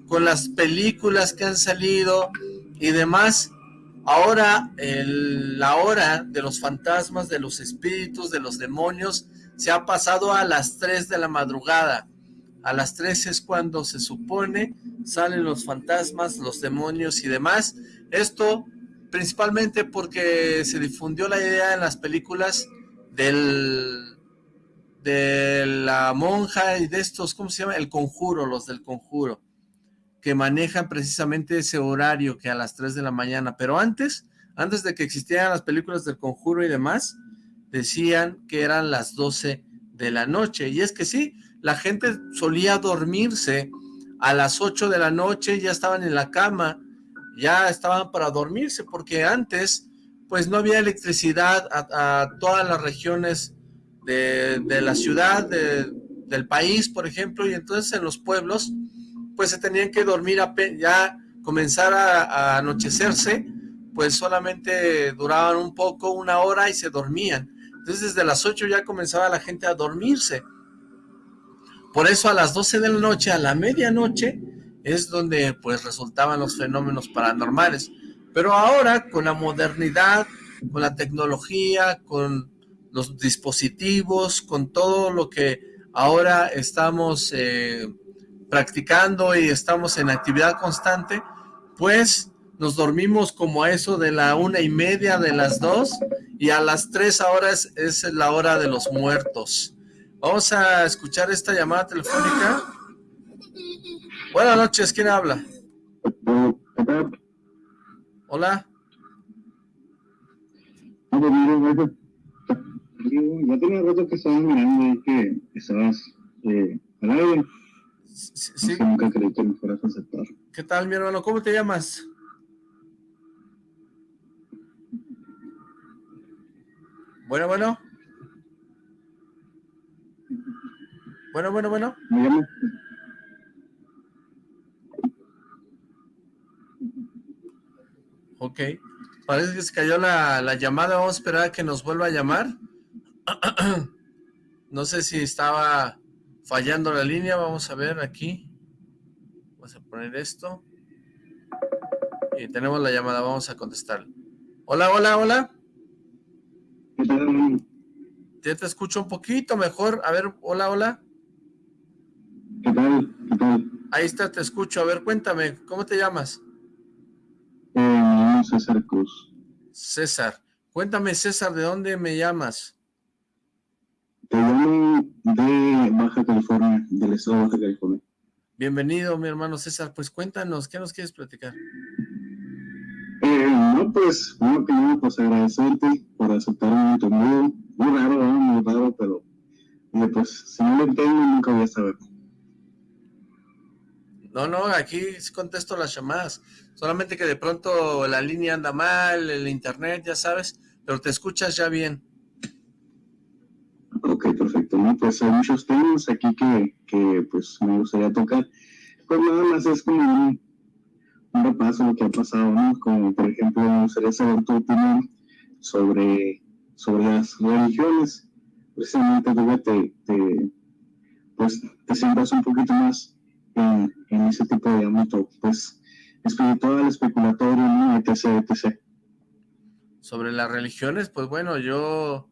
con las películas que han salido y demás, ahora la hora de los fantasmas, de los espíritus, de los demonios, se ha pasado a las 3 de la madrugada a las 3 es cuando se supone salen los fantasmas, los demonios y demás. Esto principalmente porque se difundió la idea en las películas del de la monja y de estos, ¿cómo se llama? El conjuro, los del conjuro, que manejan precisamente ese horario que a las 3 de la mañana, pero antes, antes de que existieran las películas del conjuro y demás, decían que eran las 12 de la noche, y es que sí, la gente solía dormirse a las 8 de la noche, ya estaban en la cama, ya estaban para dormirse, porque antes pues no había electricidad a, todas las regiones de, la ciudad, del país, por ejemplo, y entonces en los pueblos, pues se tenían que dormir, ya comenzar a, anochecerse, pues solamente duraban un poco, una hora y se dormían. Entonces desde las 8 ya comenzaba la gente a dormirse. Por eso a las 12 de la noche, a la medianoche, es donde pues resultaban los fenómenos paranormales. Pero ahora con la modernidad, con la tecnología, con los dispositivos, con todo lo que ahora estamos eh, practicando y estamos en actividad constante, pues nos dormimos como a eso de la una y media de las dos y a las tres horas es la hora de los muertos. Vamos a escuchar esta llamada telefónica. Buenas noches, ¿quién habla? Hola. Ya tenía rato que estabas mirando y que estabas eh. Sí. nunca creí que me fueras a aceptar. ¿Qué tal, mi hermano? ¿Cómo te llamas? Bueno, bueno. Bueno, bueno, bueno. Me llamo. Ok. Parece que se cayó la, la llamada. Vamos a esperar a que nos vuelva a llamar. no sé si estaba fallando la línea. Vamos a ver aquí. Vamos a poner esto. Y tenemos la llamada. Vamos a contestar. Hola, hola, hola. Ya te escucho un poquito mejor. A ver, hola, hola. ¿Qué tal? ¿Qué tal? Ahí está, te escucho. A ver, cuéntame, ¿cómo te llamas? Eh, César Cruz. César. Cuéntame, César, ¿de dónde me llamas? De Baja California, del estado de Baja California. Bienvenido, mi hermano César. Pues cuéntanos, ¿qué nos quieres platicar? Eh, no, pues, bueno, primero, pues agradecerte por aceptar un llamado. Muy raro, muy raro, pero eh, pues si no lo entiendo, nunca voy a saber. No, no, aquí contesto las llamadas. Solamente que de pronto la línea anda mal, el internet, ya sabes, pero te escuchas ya bien. Ok, perfecto. No, pues hay muchos temas aquí que, que pues me gustaría tocar. Pues nada más es como un, un repaso de lo que ha pasado, ¿no? Como por ejemplo, me gustaría saber tu opinión sobre, sobre las religiones. Precisamente tú te, te, pues, te sientas un poquito más en, ese tipo de ámbito, pues, espiritual, especulatorio, ¿no? etc, etc. Sobre las religiones, pues bueno, yo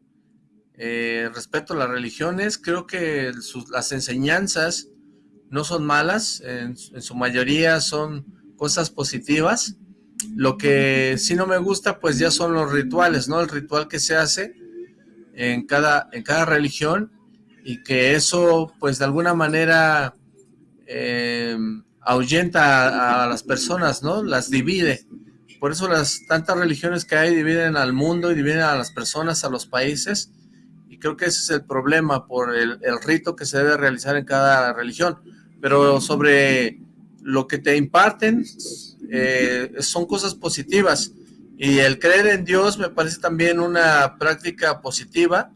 eh, respeto las religiones, creo que las enseñanzas no son malas, en, su mayoría son cosas positivas, lo que sí no me gusta pues ya son los rituales, ¿no? El ritual que se hace en cada, en cada religión y que eso pues de alguna manera eh, ahuyenta a, las personas, ¿no? Las divide. Por eso las tantas religiones que hay dividen al mundo y dividen a las personas, a los países. Creo que ese es el problema por el, rito que se debe realizar en cada religión. Pero sobre lo que te imparten eh, son cosas positivas. Y el creer en Dios me parece también una práctica positiva,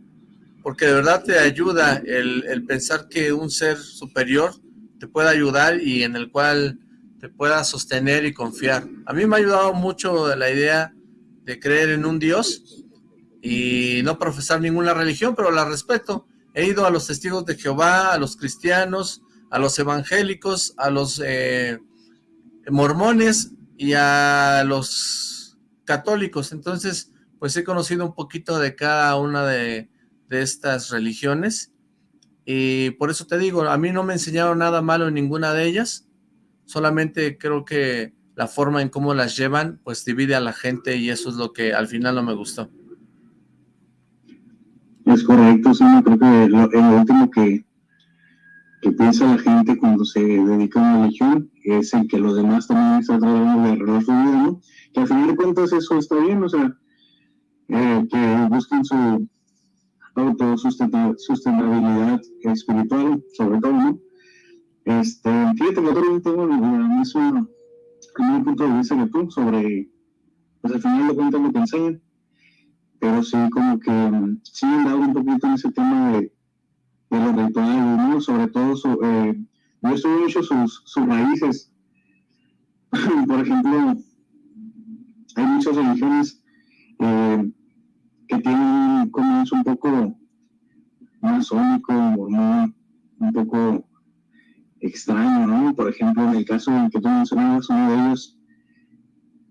porque de verdad te ayuda el, el pensar que un ser superior te pueda ayudar y en el cual te pueda sostener y confiar. A mí me ha ayudado mucho la idea de creer en un Dios y no profesar ninguna religión, pero la respeto. He ido a los testigos de Jehová, a los cristianos, a los evangélicos, a los eh, mormones y a los católicos. Entonces, pues he conocido un poquito de cada una de, de estas religiones y por eso te digo, a mí no me enseñaron nada malo en ninguna de ellas, solamente creo que la forma en cómo las llevan, pues divide a la gente y eso es lo que al final no me gustó. Es correcto, sí, creo que lo, último que, que piensa la gente cuando se dedica a una religión es el que los demás también están tratando de arreglar su ¿no? Que al final de cuentas eso está bien, o sea, eh, que busquen su, autosustentabilidad espiritual, sobre todo, ¿no? Este, fíjate que yo tengo punto de vista que tú sobre, pues al final de cuentas lo que enseñan, pero sí como que sí han dado un poquito en ese tema de, de los rituales, ¿no? Sobre todo, eh, yo estudio mucho sus, sus raíces. Por ejemplo, hay muchas religiones eh, que tienen un comienzo un poco masónico, mormón, un poco extraño, ¿no? Por ejemplo, en el caso en que tú mencionabas, uno de ellos,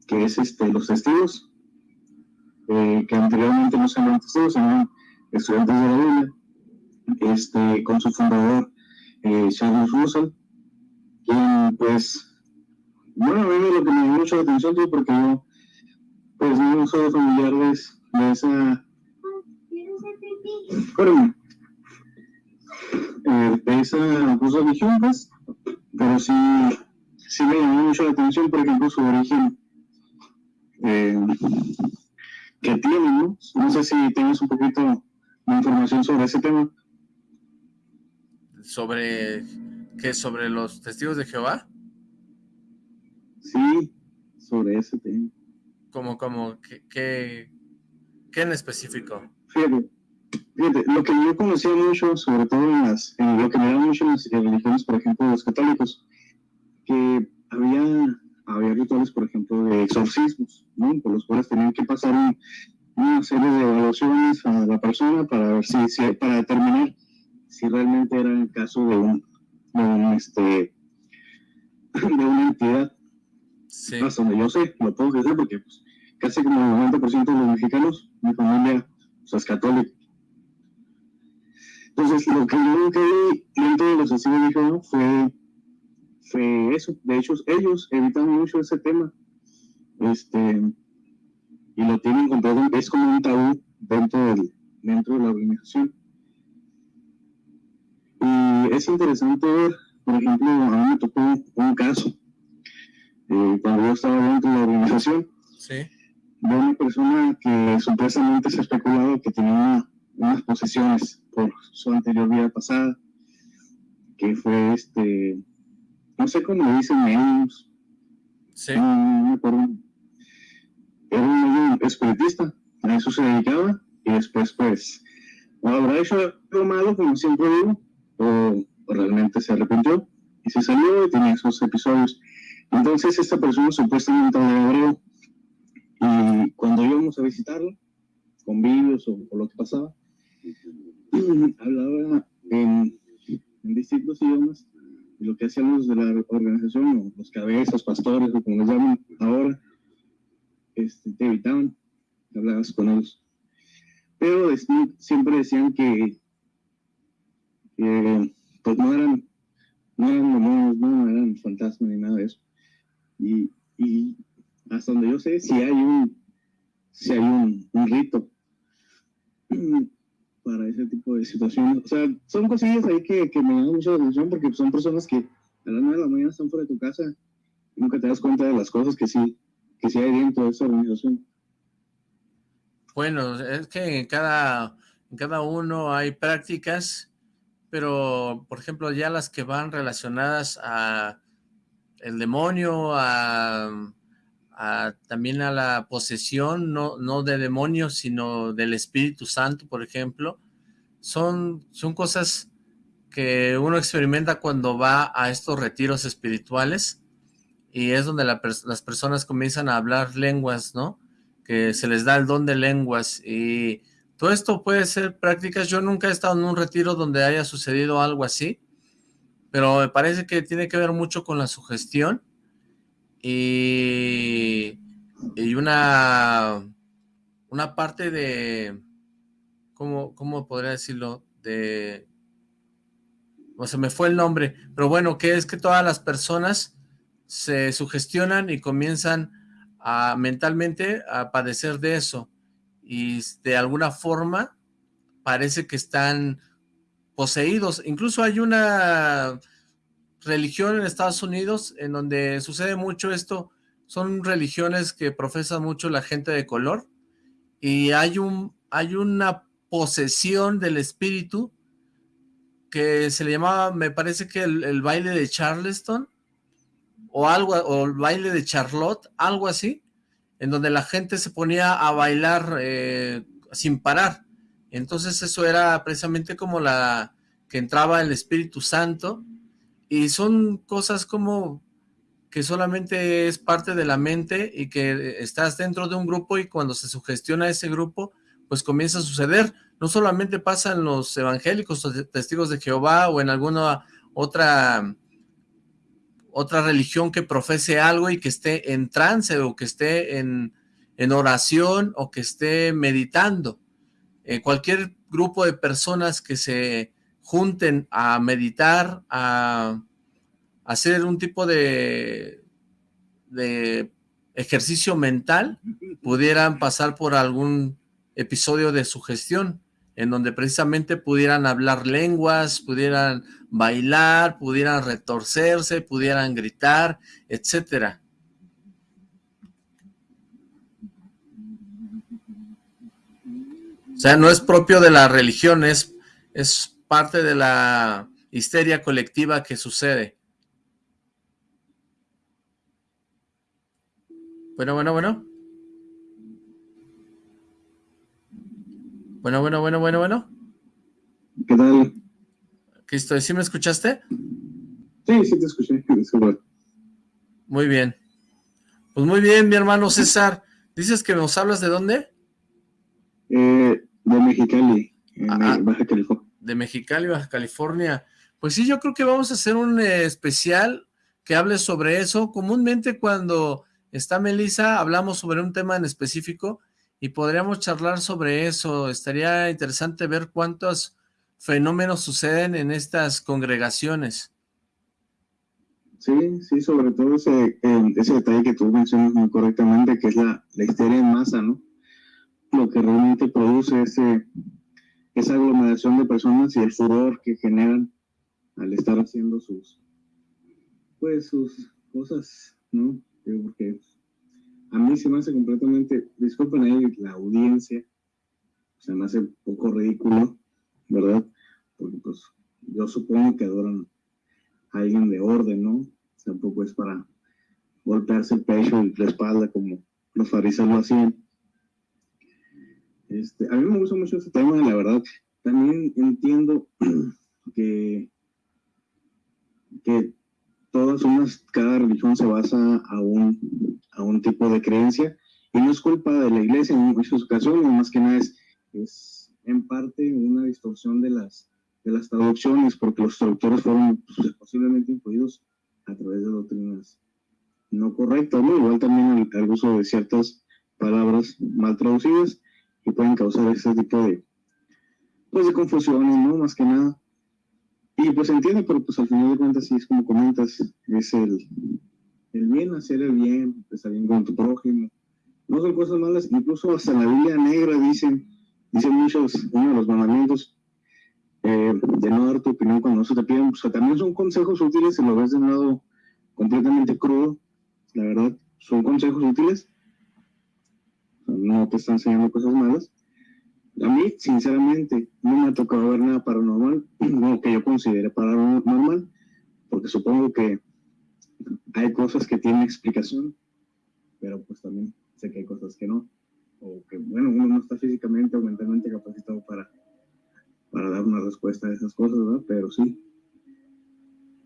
que es este, los testigos, eh, que anteriormente no se llamaban testigos, sino estudiantes de la Biblia, este, con su fundador, eh, Charles Russell, quien, pues, bueno, a mí lo que me dio mucho la atención, porque yo, pues, no soy familiar de, de esa... Espérame. Eh, de esa pues, religión, pues, pero sí, sí me llamó mucho la atención, por ejemplo, su origen eh, que tiene, ¿no? No sé si tienes un poquito de información sobre ese tema. ¿Sobre qué? ¿Sobre los testigos de Jehová? Sí, sobre ese tema. ¿Cómo, cómo, qué, qué, qué en específico? Fíjate, fíjate, lo que yo conocía mucho, sobre todo en, las, en lo que me da mucho en las religiones, por ejemplo, los católicos, que había había rituales, por ejemplo, de exorcismos, ¿no? por los cuales tenían que pasar una serie de evaluaciones a la persona para ver si, si, para determinar si realmente era el caso de un, de un este de una entidad. Sí. Hasta donde yo sé, lo puedo decir porque pues, casi como el 90% de los mexicanos, mi familia pues, es católica. Entonces, lo que yo nunca vi dentro de los de fue fue eso. De hecho, ellos evitan mucho ese tema. Este, y lo tienen comprado, es como un tabú dentro, del, dentro de la organización. Y es interesante ver, por ejemplo, a mí me tocó un caso, eh, cuando yo estaba dentro de la organización, sí. de una persona que supuestamente se especulaba que tenía unas posesiones por su anterior vida pasada, que fue este no sé cómo dicen ellos. Sí. No, me acuerdo. Era un espiritista, a eso se dedicaba, y después, pues, o habrá hecho algo malo, como siempre digo, o, realmente se arrepintió y se salió y tenía esos episodios. Entonces, esta persona supuestamente hablaba hebreo, y cuando íbamos a visitarlo, con vídeos o, o lo que pasaba, hablaba en, en distintos idiomas y lo que hacían los de la organización, los cabezas, pastores, o como les llaman ahora, este, te evitaban hablabas con ellos. Pero siempre decían que, pues no eran, no eran demonios, no eran fantasmas ni nada de eso. Y, y hasta donde yo sé, si hay un, si hay un, un rito para ese tipo de situaciones. O sea, son cosillas ahí que, que me llaman mucho la atención porque son personas que a las 9 de la mañana están fuera de tu casa y nunca te das cuenta de las cosas que sí, que sí hay dentro de esa organización. Bueno, es que en cada, en cada uno hay prácticas, pero por ejemplo ya las que van relacionadas a el demonio, a, también a la posesión, no, no de demonios, sino del Espíritu Santo, por ejemplo, son, son cosas que uno experimenta cuando va a estos retiros espirituales y es donde la, las personas comienzan a hablar lenguas, ¿no? Que se les da el don de lenguas y todo esto puede ser prácticas. Yo nunca he estado en un retiro donde haya sucedido algo así, pero me parece que tiene que ver mucho con la sugestión y, y una, una parte de, ¿cómo, ¿cómo podría decirlo? De, o se me fue el nombre, pero bueno, que es que todas las personas se sugestionan y comienzan a mentalmente a padecer de eso y de alguna forma parece que están poseídos. Incluso hay una religión en Estados Unidos en donde sucede mucho esto, son religiones que profesan mucho la gente de color y hay, un, hay una posesión del espíritu que se le llamaba, me parece que el, baile de Charleston o algo, o el baile de Charlotte, algo así, en donde la gente se ponía a bailar eh, sin parar. Entonces eso era precisamente como la que entraba el Espíritu Santo, y son cosas como que solamente es parte de la mente y que estás dentro de un grupo y cuando se sugestiona ese grupo, pues comienza a suceder. No solamente pasa en los evangélicos testigos de Jehová o en alguna otra, otra religión que profese algo y que esté en trance o que esté en, en oración o que esté meditando. Eh, cualquier grupo de personas que se junten a meditar, a hacer un tipo de, de ejercicio mental, pudieran pasar por algún episodio de sugestión, en donde precisamente pudieran hablar lenguas, pudieran bailar, pudieran retorcerse, pudieran gritar, etcétera. O sea, no es propio de la religión, es, es parte de la histeria colectiva que sucede. Bueno, bueno, bueno. Bueno, bueno, bueno, bueno, bueno. ¿Qué tal? ¿Qué estoy? ¿Sí me escuchaste? Sí, sí te escuché. Muy bien. Pues muy bien, mi hermano César. ¿Dices que nos hablas de dónde? Eh, de Mexicali, en ah, Baja California. De Mexicali, Baja California. Pues sí, yo creo que vamos a hacer un eh, especial que hable sobre eso. Comúnmente cuando está Melissa, hablamos sobre un tema en específico y podríamos charlar sobre eso. Estaría interesante ver cuántos fenómenos suceden en estas congregaciones. Sí, sí, sobre todo ese, detalle que tú mencionas muy correctamente, que es la, la histeria en masa, ¿no? Lo que realmente produce ese, esa aglomeración de personas y el furor que generan al estar haciendo sus, pues, sus cosas, ¿no? porque a mí se me hace completamente, disculpen ahí la audiencia, se me hace un poco ridículo, ¿verdad? Porque pues yo supongo que adoran a alguien de orden, ¿no? Tampoco es para golpearse el pecho y la espalda como los fariseos lo hacían. Este, a mí me gusta mucho este tema, la verdad. También entiendo que, que todas unas, cada religión se basa a un, a un tipo de creencia y no es culpa de la iglesia en muchas ocasiones, más que nada es, es en parte una distorsión de las, de las traducciones, porque los traductores fueron pues, posiblemente influidos a través de doctrinas no correctas, igual también el, uso de ciertas palabras mal traducidas y pueden causar ese tipo de, pues, de confusiones, ¿no? Más que nada. Y pues entiende, pero pues al final de cuentas sí es como comentas, es el, el bien, hacer el bien, estar bien con tu prójimo. No son cosas malas, incluso hasta la Biblia negra dicen, dicen muchos, uno de los mandamientos, eh, de no dar tu opinión cuando no se te piden, o sea, también son consejos útiles si lo ves de un lado completamente crudo, la verdad, son consejos útiles, no te están enseñando cosas malas, a mí, sinceramente, no me ha tocado ver nada paranormal, no que yo considere paranormal, porque supongo que hay cosas que tienen explicación, pero pues también sé que hay cosas que no, o que, bueno, uno no está físicamente o mentalmente capacitado para, para dar una respuesta a esas cosas, ¿verdad? Pero sí,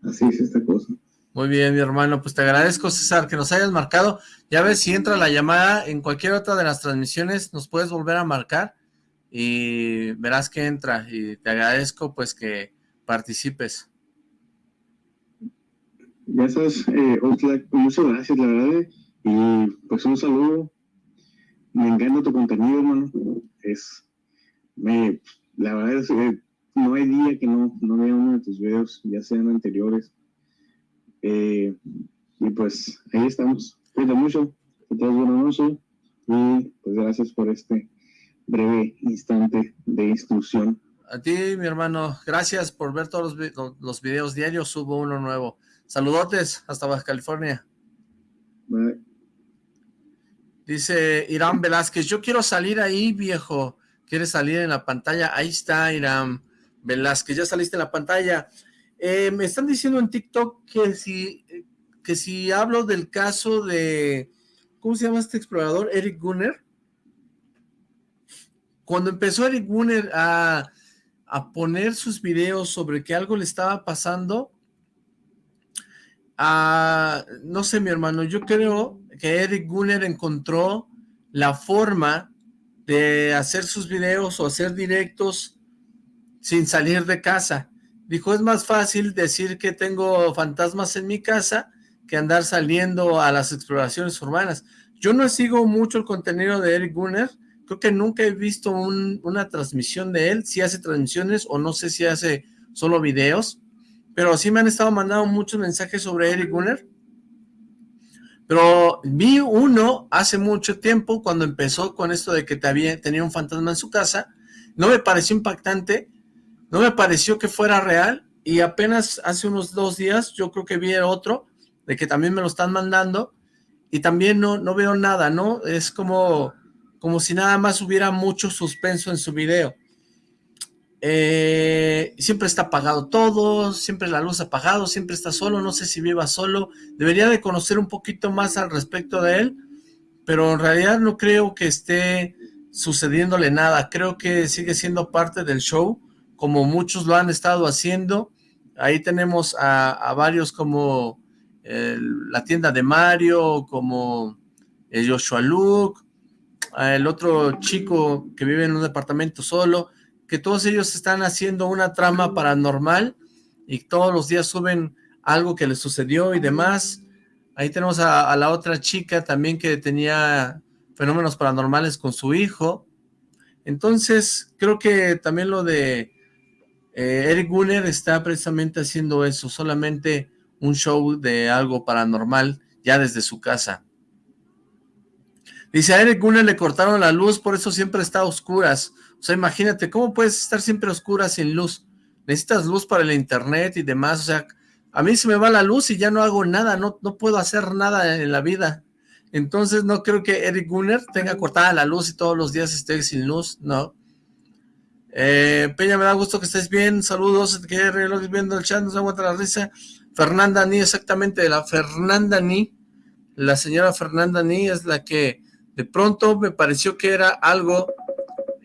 así es esta cosa. Muy bien, mi hermano, pues te agradezco, César, que nos hayas marcado. Ya ves, si entra la llamada en cualquier otra de las transmisiones, nos puedes volver a marcar y verás que entra y te agradezco pues que participes. Sabes, eh, muchas gracias, la verdad, y pues un saludo, me encanta tu contenido, hermano, es, me, la verdad es que no hay día que no vea uno de tus videos, ya sean anteriores, eh, y pues ahí estamos, cuídate mucho, que tengas buena noche, y pues gracias por este breve instante de instrucción. A ti, mi hermano, gracias por ver todos los, videos diarios, subo uno nuevo. Saludotes hasta Baja California. Dice Irán Velázquez, yo quiero salir ahí, viejo. ¿Quieres salir en la pantalla? Ahí está, Irán Velázquez, ya saliste en la pantalla. Eh, me están diciendo en TikTok que si, que si hablo del caso de, ¿cómo se llama este explorador? Eric Gunner cuando empezó Eric Gunner a, a poner sus videos sobre que algo le estaba pasando, a, no sé mi hermano, yo creo que Eric Gunner encontró la forma de hacer sus videos o hacer directos sin salir de casa. Dijo, es más fácil decir que tengo fantasmas en mi casa que andar saliendo a las exploraciones urbanas. Yo no sigo mucho el contenido de Eric Gunner, creo que nunca he visto una transmisión de él, si hace transmisiones o no sé si hace solo videos, pero sí me han estado mandando muchos mensajes sobre Eric Gunner, pero vi uno hace mucho tiempo cuando empezó con esto de que tenía un fantasma en su casa, no me pareció impactante, no me pareció que fuera real, y apenas hace unos dos días yo creo que vi otro, de que también me lo están mandando, y también no, no veo nada, ¿no? Es como como si nada más hubiera mucho suspenso en su video. Eh, siempre está apagado todo, siempre la luz apagado, siempre está solo, no sé si viva solo. Debería de conocer un poquito más al respecto de él, pero en realidad no creo que esté sucediéndole nada. Creo que sigue siendo parte del show, como muchos lo han estado haciendo. Ahí tenemos a, varios como la tienda de Mario, como el Joshua Luke, el otro chico que vive en un departamento solo, que todos ellos están haciendo una trama paranormal y todos los días suben algo que les sucedió y demás. Ahí tenemos a, la otra chica también que tenía fenómenos paranormales con su hijo. Entonces, creo que también lo de eh, Eric Gunner está precisamente haciendo eso, solamente un show de algo paranormal ya desde su casa. Dice, a Eric Gunner le cortaron la luz, por eso siempre está a oscuras. O sea, imagínate, ¿cómo puedes estar siempre a oscuras sin luz? Necesitas luz para el internet y demás, o sea, a mí se me va la luz y ya no hago nada, no, no puedo hacer nada en la vida. Entonces no creo que Eric Gunner tenga cortada la luz y todos los días esté sin luz, no. Eh, Peña, me da gusto que estés bien, saludos, que viendo el chat, no se aguanta la risa. Fernanda Ni, exactamente, la Fernanda Ni, la señora Fernanda Ni es la que de pronto me pareció que era algo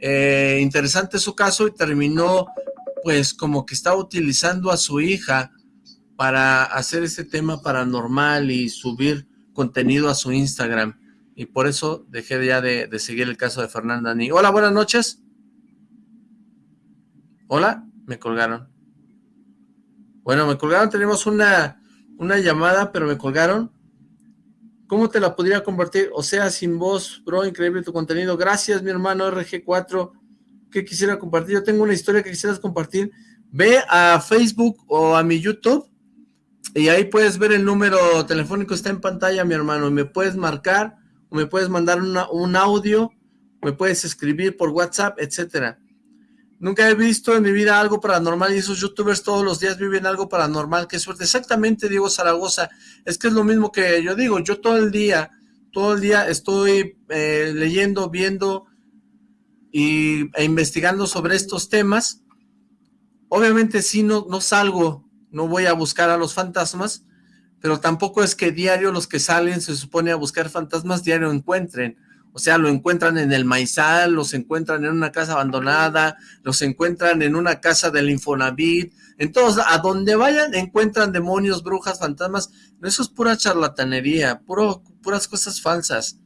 eh, interesante su caso y terminó pues como que estaba utilizando a su hija para hacer este tema paranormal y subir contenido a su Instagram. Y por eso dejé ya de, seguir el caso de Fernanda Ni. Hola, buenas noches. Hola, me colgaron. Bueno, me colgaron, tenemos una, una llamada, pero me colgaron. ¿Cómo te la podría compartir? O sea, sin voz, bro, increíble tu contenido. Gracias, mi hermano RG4. ¿Qué quisiera compartir? Yo tengo una historia que quisieras compartir. Ve a Facebook o a mi YouTube y ahí puedes ver el número telefónico, está en pantalla, mi hermano. Me puedes marcar o me puedes mandar un audio, me puedes escribir por WhatsApp, etcétera. Nunca he visto en mi vida algo paranormal y esos youtubers todos los días viven algo paranormal. Qué suerte. Exactamente, Diego Zaragoza. Es que es lo mismo que yo digo. Yo todo el día, todo el día estoy eh, leyendo, viendo y, e investigando sobre estos temas. Obviamente sí, no, no salgo, no voy a buscar a los fantasmas, pero tampoco es que diario los que salen se supone a buscar fantasmas diario encuentren. O sea, lo encuentran en el maizal, los encuentran en una casa abandonada, los encuentran en una casa del Infonavit, en todos, a donde vayan encuentran demonios, brujas, fantasmas, eso es pura charlatanería, puro, puras cosas falsas.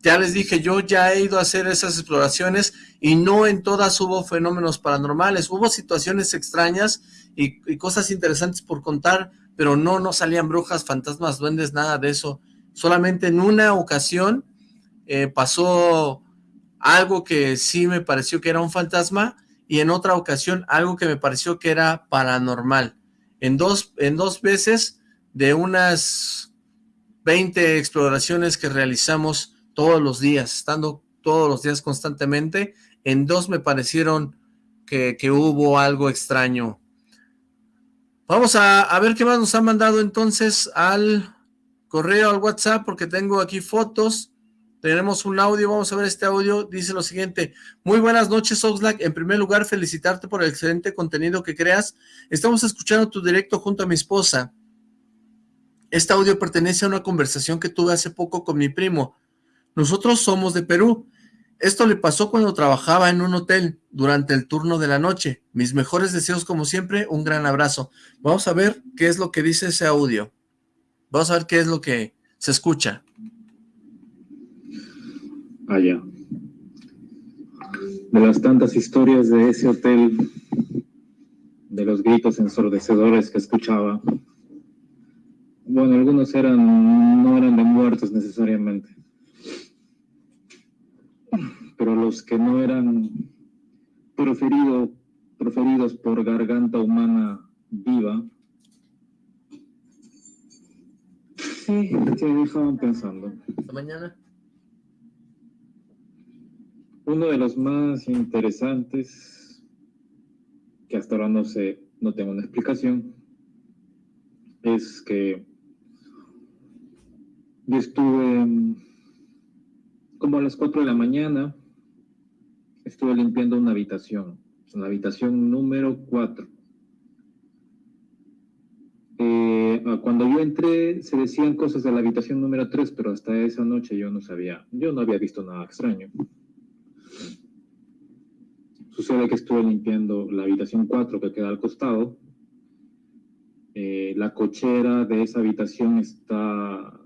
Ya les dije, yo ya he ido a hacer esas exploraciones y no en todas hubo fenómenos paranormales, hubo situaciones extrañas y, y cosas interesantes por contar, pero no, no salían brujas, fantasmas, duendes, nada de eso. Solamente en una ocasión eh, pasó algo que sí me pareció que era un fantasma y en otra ocasión algo que me pareció que era paranormal. En dos, en dos veces de unas 20 exploraciones que realizamos todos los días, estando todos los días constantemente, en dos me parecieron que, hubo algo extraño. Vamos a, a, ver qué más nos han mandado entonces al correo, al WhatsApp, porque tengo aquí fotos. Tenemos un audio, vamos a ver este audio, dice lo siguiente. Muy buenas noches, Oxlack. En primer lugar, felicitarte por el excelente contenido que creas. Estamos escuchando tu directo junto a mi esposa. Este audio pertenece a una conversación que tuve hace poco con mi primo. Nosotros somos de Perú Esto le pasó cuando trabajaba en un hotel durante el turno de la noche. Mis mejores deseos como siempre, un gran abrazo. Vamos a ver qué es lo que dice ese audio. Vamos a ver qué es lo que se escucha. Allá. De las tantas historias de ese hotel, de los gritos ensordecedores que escuchaba, bueno, algunos eran, no eran de muertos necesariamente pero los que no eran proferido, proferidos por garganta humana viva, sí, se dejaban pensando. Hasta mañana. Uno de los más interesantes, que hasta ahora no sé, no tengo una explicación, es que yo estuve como a las 4 de la mañana estuve limpiando una habitación, la habitación número 4. Eh, cuando yo entré se decían cosas de la habitación número 3, pero hasta esa noche yo no sabía, yo no había visto nada extraño. Sucede que estuve limpiando la habitación 4 que queda al costado. Eh, la cochera de esa habitación está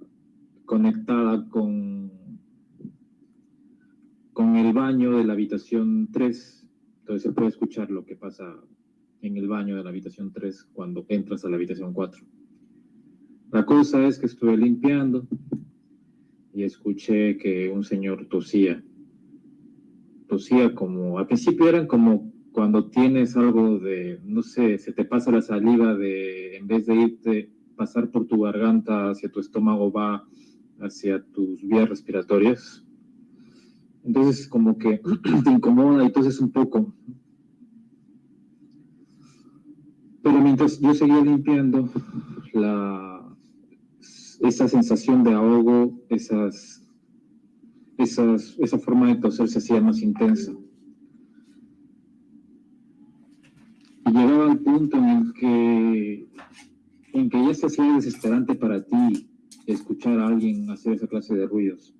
conectada con con el baño de la habitación 3. Entonces se puede escuchar lo que pasa en el baño de la habitación 3 cuando entras a la habitación 4. La cosa es que estuve limpiando y escuché que un señor tosía. Como, al principio eran como cuando tienes algo de, no sé, se te pasa la saliva de, en vez de irte, pasar por tu garganta hacia tu estómago, va hacia tus vías respiratorias entonces como que te incomoda entonces un poco. Pero mientras yo seguía limpiando, la, esa sensación de ahogo, esas, esas, esa forma de toser se hacía más intensa. Y llegaba al punto en el que, en que ya se hacía desesperante para ti escuchar a alguien hacer esa clase de ruidos.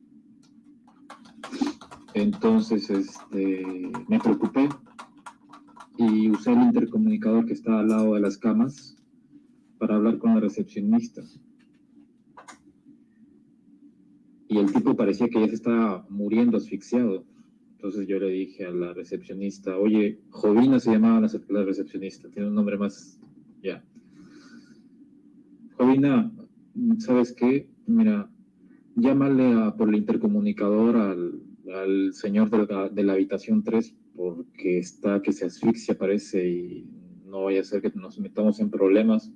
Entonces este, me preocupé y usé el intercomunicador que está al lado de las camas para hablar con la recepcionista. Y el tipo parecía que ya se estaba muriendo asfixiado. Entonces yo le dije a la recepcionista, oye, Jovina se llamaba la, recepcionista, tiene un nombre más, ya. Jovina, ¿sabes qué? Mira, llámale por el intercomunicador al, señor de la, habitación 3 porque está que se asfixia parece y no vaya a ser que nos metamos en problemas.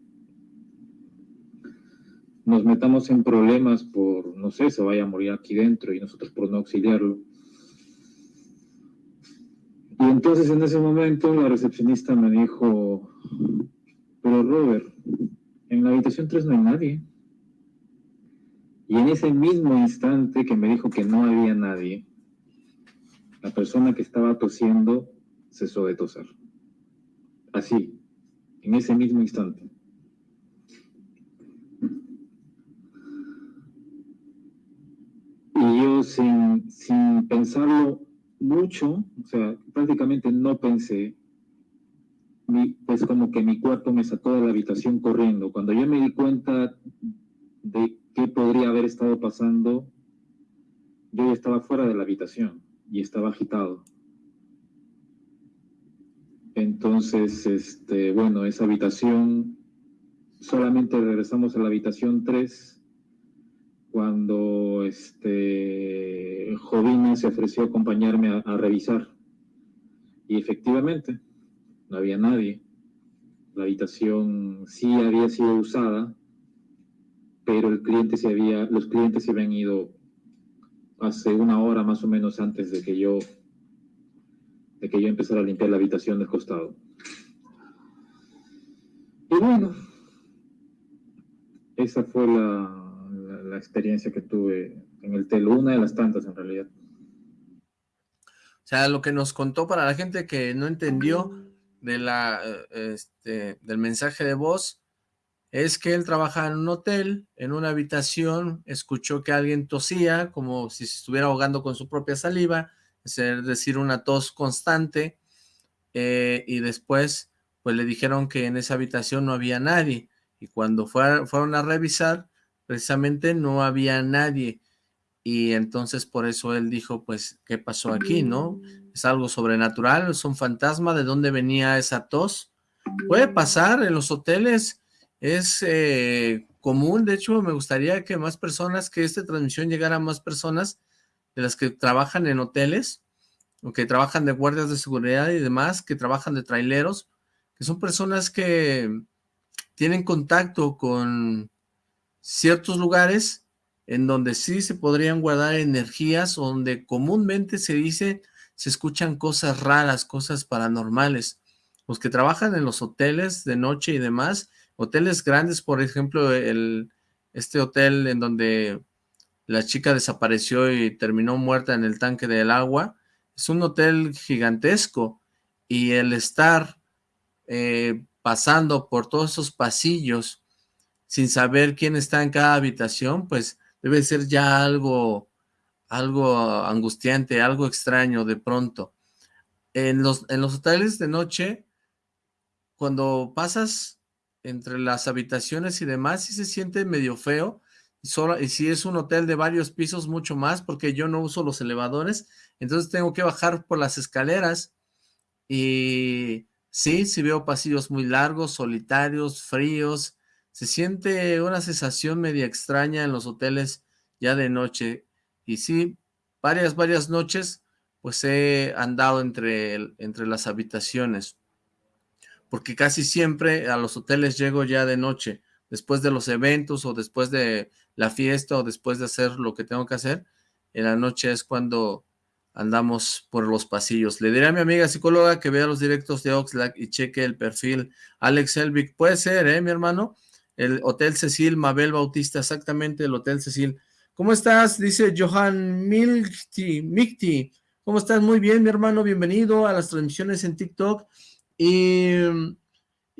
Nos metamos en problemas por, no sé, se vaya a morir aquí dentro y nosotros por no auxiliarlo. Y entonces en ese momento la recepcionista me dijo, pero Robert, en la habitación 3 no hay nadie. Y en ese mismo instante que me dijo que no había nadie, la persona que estaba tosiendo cesó de toser. Así, en ese mismo instante. Y yo sin, sin pensarlo mucho, o sea, prácticamente no pensé, pues como que mi cuerpo me sacó de la habitación corriendo. Cuando yo me di cuenta de qué podría haber estado pasando, yo estaba fuera de la habitación y estaba agitado. Entonces, este, bueno, esa habitación, solamente regresamos a la habitación 3 cuando este, Jovina se ofreció a acompañarme a, revisar. Y efectivamente, no había nadie. La habitación sí había sido usada, pero el cliente se había, los clientes se habían ido hace una hora más o menos antes de que yo de que yo empezara a limpiar la habitación del costado. Y bueno, esa fue la, la, experiencia que tuve en el telo, una de las tantas en realidad. O sea, lo que nos contó para la gente que no entendió de la, eh, este, del mensaje de voz, es que él trabajaba en un hotel, en una habitación, escuchó que alguien tosía, como si se estuviera ahogando con su propia saliva, es decir, una tos constante, eh, y después pues le dijeron que en esa habitación no había nadie, y cuando fueron a revisar, precisamente no había nadie, y entonces por eso él dijo, pues, ¿qué pasó aquí, no? Es algo sobrenatural, es un fantasma, ¿de dónde venía esa tos? Puede pasar en los hoteles, es eh, común, de hecho me gustaría que más personas, que esta transmisión llegara a más personas de las que trabajan en hoteles, o que trabajan de guardias de seguridad y demás, que trabajan de traileros, que son personas que tienen contacto con ciertos lugares en donde sí se podrían guardar energías, donde comúnmente se dice, se escuchan cosas raras, cosas paranormales. Los que trabajan en los hoteles de noche y demás, hoteles grandes, por ejemplo, el, este hotel en donde la chica desapareció y terminó muerta en el tanque del agua, es un hotel gigantesco y el estar eh, pasando por todos esos pasillos sin saber quién está en cada habitación, pues debe ser ya algo, algo angustiante, algo extraño de pronto. En los, en los hoteles de noche, cuando pasas entre las habitaciones y demás, sí se siente medio feo, y, y si es un hotel de varios pisos, mucho más, porque yo no uso los elevadores, entonces tengo que bajar por las escaleras, y sí, sí veo pasillos muy largos, solitarios, fríos, se siente una sensación media extraña en los hoteles ya de noche. Y sí, varias, varias noches, pues he andado entre, entre las habitaciones. Porque casi siempre a los hoteles llego ya de noche, después de los eventos o después de la fiesta o después de hacer lo que tengo que hacer. En la noche es cuando andamos por los pasillos. Le diré a mi amiga psicóloga que vea los directos de Oxlack y cheque el perfil Alex Elvic. Puede ser, ¿eh, mi hermano? El Hotel Cecil, Mabel Bautista, exactamente el Hotel Cecil. ¿Cómo estás? Dice Johan Milti, Mikti. ¿Cómo estás? Muy bien, mi hermano. Bienvenido a las transmisiones en TikTok. Y,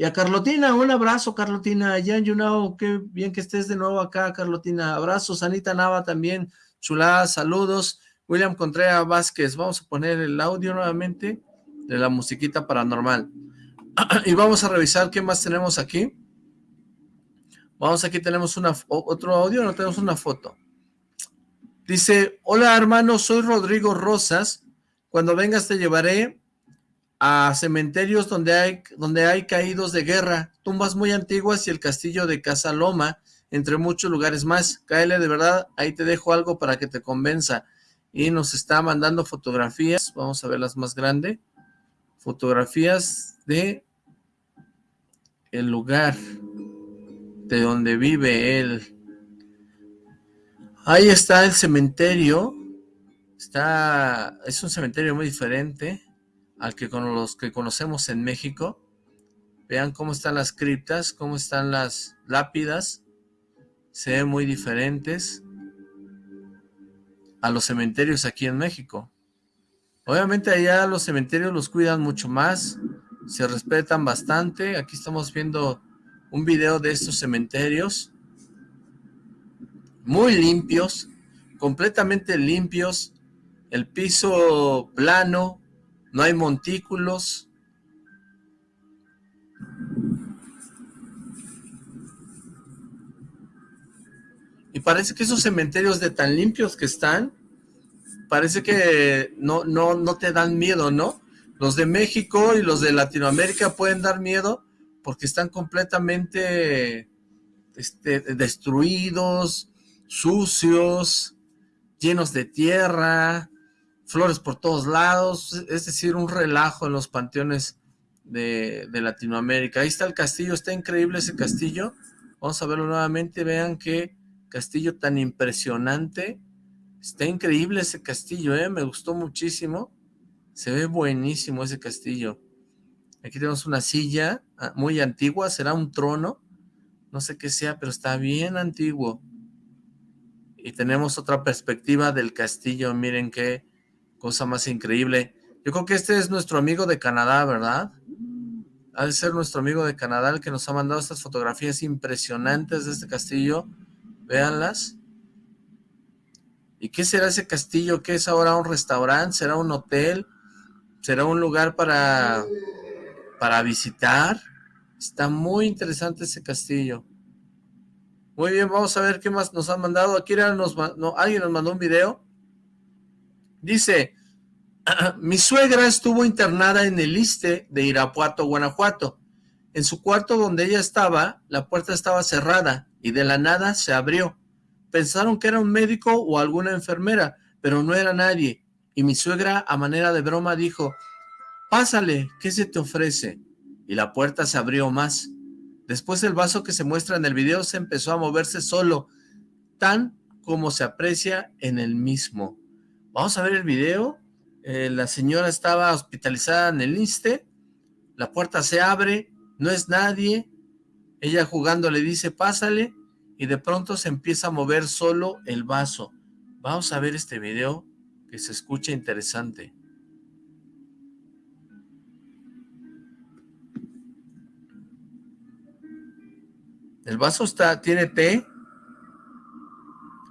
a Carlotina, un abrazo, Carlotina. Jan Yunao, qué bien que estés de nuevo acá, Carlotina. Abrazos, Anita Nava también. Chulada, saludos. William Contreras Vázquez. Vamos a poner el audio nuevamente de la musiquita paranormal. y vamos a revisar qué más tenemos aquí. Vamos, aquí tenemos una, otro audio, no tenemos una foto. Dice, hola hermano, soy Rodrigo Rosas. Cuando vengas te llevaré a cementerios donde hay, donde hay caídos de guerra, tumbas muy antiguas y el castillo de Casa Loma, entre muchos lugares más. Cáele de verdad, ahí te dejo algo para que te convenza. Y nos está mandando fotografías, vamos a ver las más grandes. Fotografías de el lugar de donde vive él. Ahí está el cementerio. Está, es un cementerio muy diferente al que con los que conocemos en México. Vean cómo están las criptas, cómo están las lápidas. Se ven muy diferentes a los cementerios aquí en México. Obviamente allá los cementerios los cuidan mucho más, se respetan bastante. Aquí estamos viendo un video de estos cementerios, muy limpios, completamente limpios, el piso plano, no hay montículos. Y parece que esos cementerios de tan limpios que están, parece que no, no, no te dan miedo, ¿no? Los de México y los de Latinoamérica pueden dar miedo, porque están completamente este, destruidos, sucios, llenos de tierra, flores por todos lados, es decir, un relajo en los panteones de, Latinoamérica. Ahí está el castillo, está increíble ese castillo. Vamos a verlo nuevamente, vean qué castillo tan impresionante. Está increíble ese castillo, ¿eh? me gustó muchísimo. Se ve buenísimo ese castillo. Aquí tenemos una silla ah, muy antigua, será un trono, no sé qué sea, pero está bien antiguo. Y tenemos otra perspectiva del castillo, miren qué cosa más increíble. Yo creo que este es nuestro amigo de Canadá, ¿verdad? De ser nuestro amigo de Canadá el que nos ha mandado estas fotografías impresionantes de este castillo. Véanlas. ¿Y qué será ese castillo? ¿Qué es ahora un restaurante? ¿Será un hotel? ¿Será un lugar para, para visitar? Está muy interesante ese castillo. Muy bien, vamos a ver qué más nos han mandado. Aquí nos, no, alguien nos mandó un video. Dice, mi suegra estuvo internada en el ISTE de Irapuato, Guanajuato. En su cuarto donde ella estaba, la puerta estaba cerrada y de la nada se abrió. Pensaron que era un médico o alguna enfermera, pero no era nadie. Y mi suegra, a manera de broma, dijo, pásale, ¿qué se te ofrece? Y la puerta se abrió más. Después el vaso que se muestra en el video se empezó a moverse solo, tan como se aprecia en el mismo. Vamos a ver el video. Eh, la señora estaba hospitalizada en el INSTE. La puerta se abre, no es nadie. Ella jugando le dice, pásale y de pronto se empieza a mover solo el vaso. Vamos a ver este video que se escucha interesante. El vaso está, tiene té,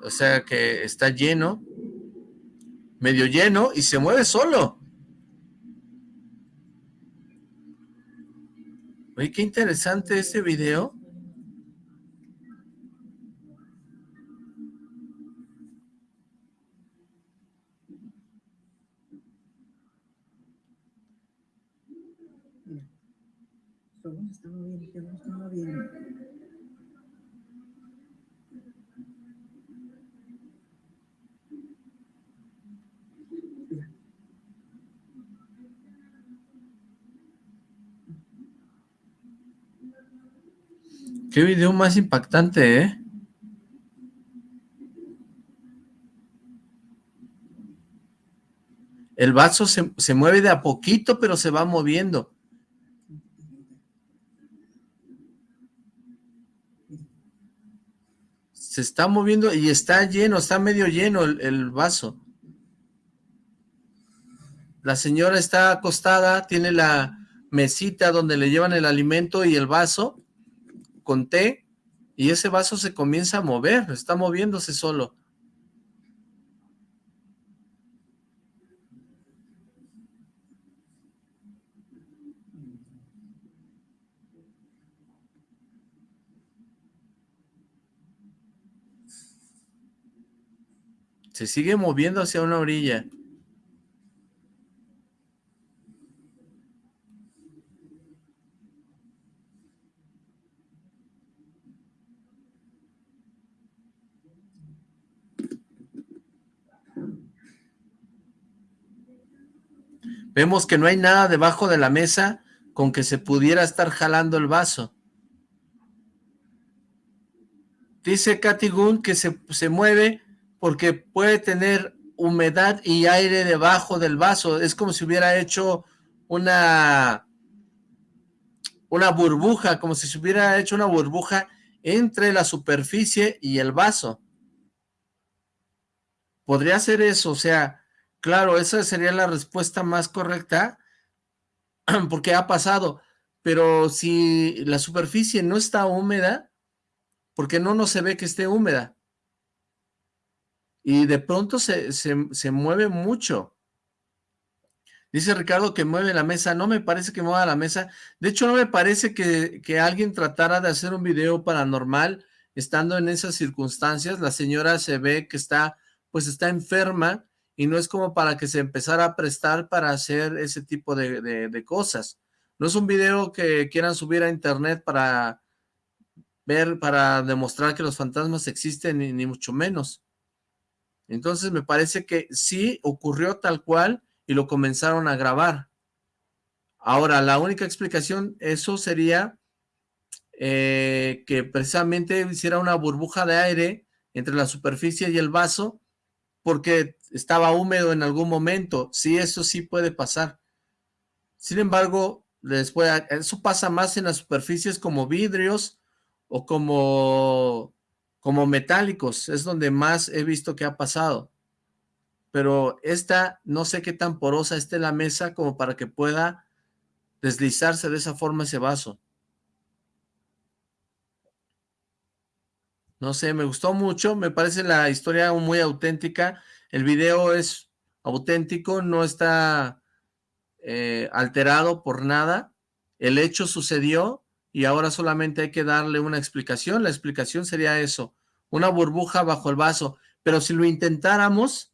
o sea que está lleno, medio lleno y se mueve solo. Oye, qué interesante este video. Qué video más impactante, ¿eh? El vaso se, se, mueve de a poquito, pero se va moviendo. Se está moviendo y está lleno, está medio lleno el, el vaso. La señora está acostada, tiene la mesita donde le llevan el alimento y el vaso con té y ese vaso se comienza a mover, está moviéndose solo. Se sigue moviendo hacia una orilla. Vemos que no hay nada debajo de la mesa con que se pudiera estar jalando el vaso. Dice Katy Gunn que se, se mueve porque puede tener humedad y aire debajo del vaso. Es como si hubiera hecho una, una burbuja, como si se hubiera hecho una burbuja entre la superficie y el vaso. Podría ser eso, o sea, Claro, esa sería la respuesta más correcta, porque ha pasado, pero si la superficie no está húmeda, porque no no se ve que esté húmeda, y de pronto se, se, mueve mucho. Dice Ricardo que mueve la mesa, no me parece que mueva la mesa, de hecho no me parece que, que alguien tratara de hacer un video paranormal estando en esas circunstancias, la señora se ve que está, pues está enferma, y no es como para que se empezara a prestar para hacer ese tipo de, cosas. No es un video que quieran subir a internet para ver, para demostrar que los fantasmas existen, ni, ni mucho menos. Entonces me parece que sí ocurrió tal cual y lo comenzaron a grabar. Ahora, la única explicación, eso sería eh, que precisamente hiciera una burbuja de aire entre la superficie y el vaso, porque estaba húmedo en algún momento. Sí, eso sí puede pasar. Sin embargo, después, eso pasa más en las superficies como vidrios o como, como metálicos. Es donde más he visto que ha pasado. Pero esta, no sé qué tan porosa esté la mesa como para que pueda deslizarse de esa forma ese vaso. No sé, me gustó mucho, me parece la historia muy auténtica. El video es auténtico, no está eh, alterado por nada. El hecho sucedió y ahora solamente hay que darle una explicación. La explicación sería eso, una burbuja bajo el vaso. Pero si lo intentáramos,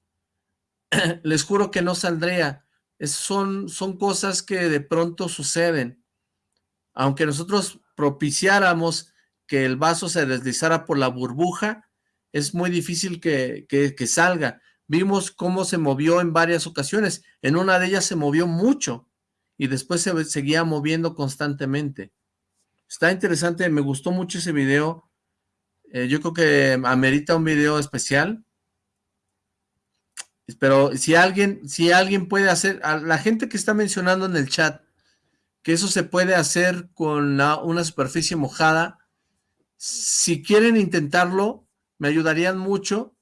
les juro que no saldría. son, son cosas que de pronto suceden. Aunque nosotros propiciáramos que el vaso se deslizara por la burbuja, es muy difícil que, que, salga. Vimos cómo se movió en varias ocasiones. En una de ellas se movió mucho y después se seguía moviendo constantemente. Está interesante, me gustó mucho ese video. Eh, yo creo que amerita un video especial. Pero si alguien, si alguien puede hacer, a la gente que está mencionando en el chat, que eso se puede hacer con una superficie mojada, si quieren intentarlo, me ayudarían mucho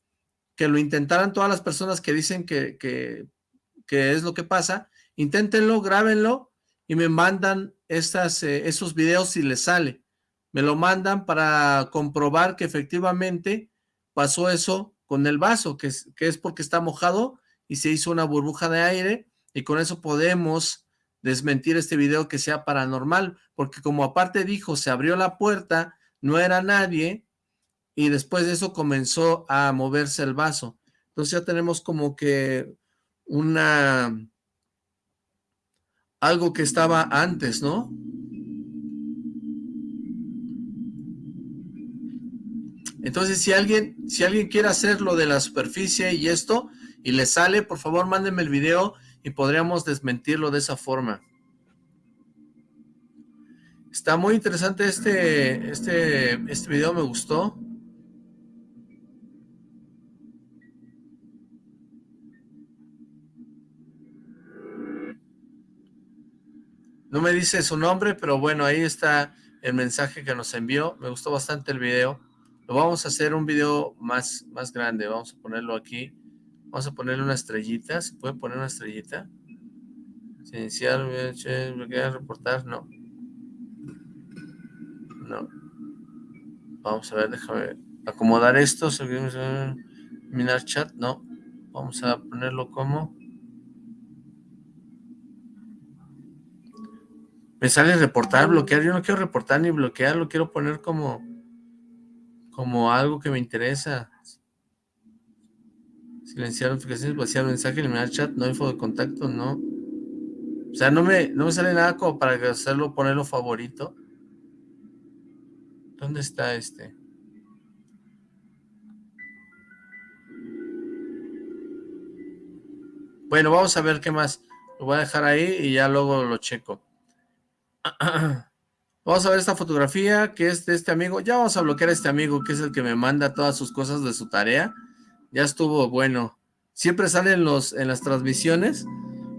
que lo intentaran todas las personas que dicen que, que, es lo que pasa. Inténtenlo, grábenlo y me mandan estas, eh, esos videos si les sale. Me lo mandan para comprobar que efectivamente pasó eso con el vaso, que es, que es porque está mojado y se hizo una burbuja de aire y con eso podemos desmentir este video que sea paranormal, porque como aparte dijo, se abrió la puerta no era nadie, y después de eso comenzó a moverse el vaso. Entonces ya tenemos como que una... algo que estaba antes, ¿no? Entonces, si alguien, si alguien quiere hacer lo de la superficie y esto, y le sale, por favor, mándenme el video y podríamos desmentirlo de esa forma. Está muy interesante este, este, este video, me gustó. No me dice su nombre, pero bueno, ahí está el mensaje que nos envió. Me gustó bastante el video. Lo vamos a hacer un video más, más grande. Vamos a ponerlo aquí. Vamos a ponerle una estrellita. ¿Se puede poner una estrellita? Iniciar, reportar, no Vamos a ver, déjame acomodar esto. Minar chat, no. Vamos a ponerlo como... Me sale reportar, bloquear. Yo no quiero reportar ni bloquear, lo quiero poner como... Como algo que me interesa. Silenciar notificaciones, vaciar mensaje, eliminar chat, no info de contacto, no. O sea, no me, no me sale nada como para hacerlo, ponerlo favorito. ¿Dónde está este? Bueno, vamos a ver qué más. Lo voy a dejar ahí y ya luego lo checo. Vamos a ver esta fotografía que es de este amigo. Ya vamos a bloquear a este amigo que es el que me manda todas sus cosas de su tarea. Ya estuvo bueno. Siempre salen los, en las transmisiones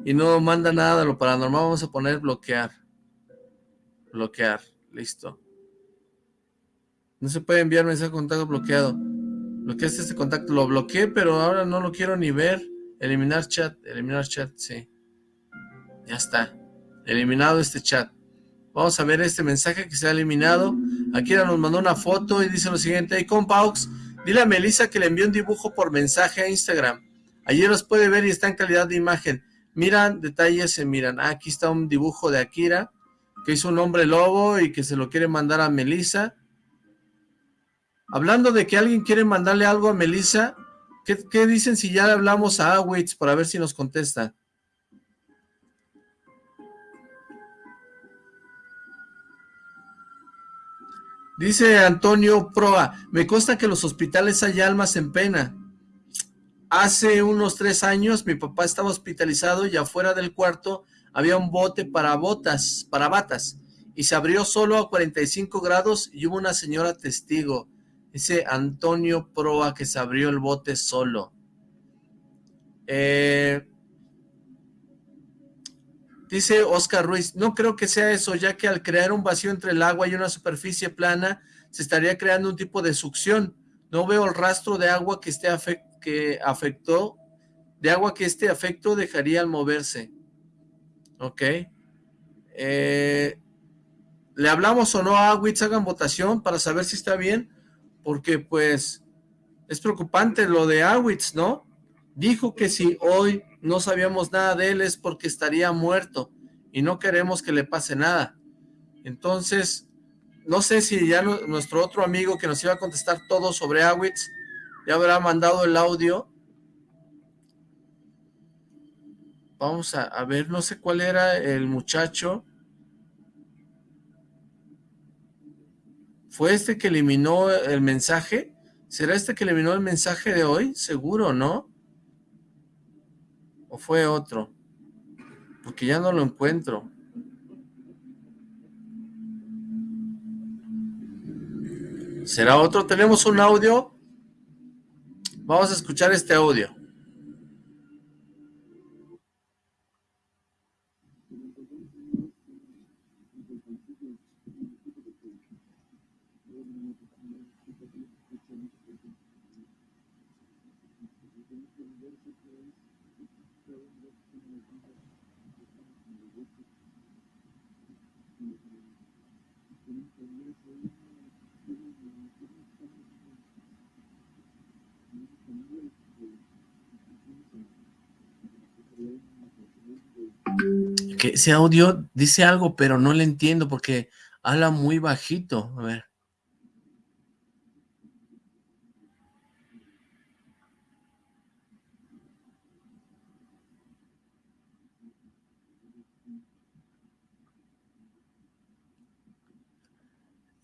y no manda nada de lo paranormal. Vamos a poner bloquear. Bloquear. Listo. No se puede enviar mensaje contacto bloqueado. Bloqueaste este contacto. Lo bloqueé, pero ahora no lo quiero ni ver. Eliminar chat. Eliminar chat, sí. Ya está. Eliminado este chat. Vamos a ver este mensaje que se ha eliminado. Akira nos mandó una foto y dice lo siguiente. Hey, Compaux, dile a Melissa que le envió un dibujo por mensaje a Instagram. Ayer los puede ver y está en calidad de imagen. Miran detalles, se miran. Ah, aquí está un dibujo de Akira que hizo un hombre lobo y que se lo quiere mandar a Melissa. Hablando de que alguien quiere mandarle algo a Melissa, ¿qué, dicen si ya le hablamos a Awitz para ver si nos contesta? Dice Antonio Proa, me consta que los hospitales hay almas en pena. Hace unos tres años mi papá estaba hospitalizado y afuera del cuarto había un bote para botas, para batas, y se abrió solo a 45 grados y hubo una señora testigo. Dice Antonio Proa que se abrió el bote solo. Eh, dice Oscar Ruiz, no creo que sea eso, ya que al crear un vacío entre el agua y una superficie plana, se estaría creando un tipo de succión. No veo el rastro de agua que, esté que afectó, de agua que este afecto dejaría al moverse. Ok. Eh, ¿Le hablamos o no a Awitz? Hagan votación para saber si está bien porque pues es preocupante lo de Awitz, ¿no? Dijo que si hoy no sabíamos nada de él es porque estaría muerto y no queremos que le pase nada. Entonces, no sé si ya nuestro otro amigo que nos iba a contestar todo sobre Awitz ya habrá mandado el audio. Vamos a, ver, no sé cuál era el muchacho. ¿Fue este que eliminó el mensaje? ¿Será este que eliminó el mensaje de hoy? Seguro, ¿no? ¿O fue otro? Porque ya no lo encuentro. ¿Será otro? ¿Tenemos un audio? Vamos a escuchar este audio. Que ese audio dice algo, pero no le entiendo porque habla muy bajito. A ver.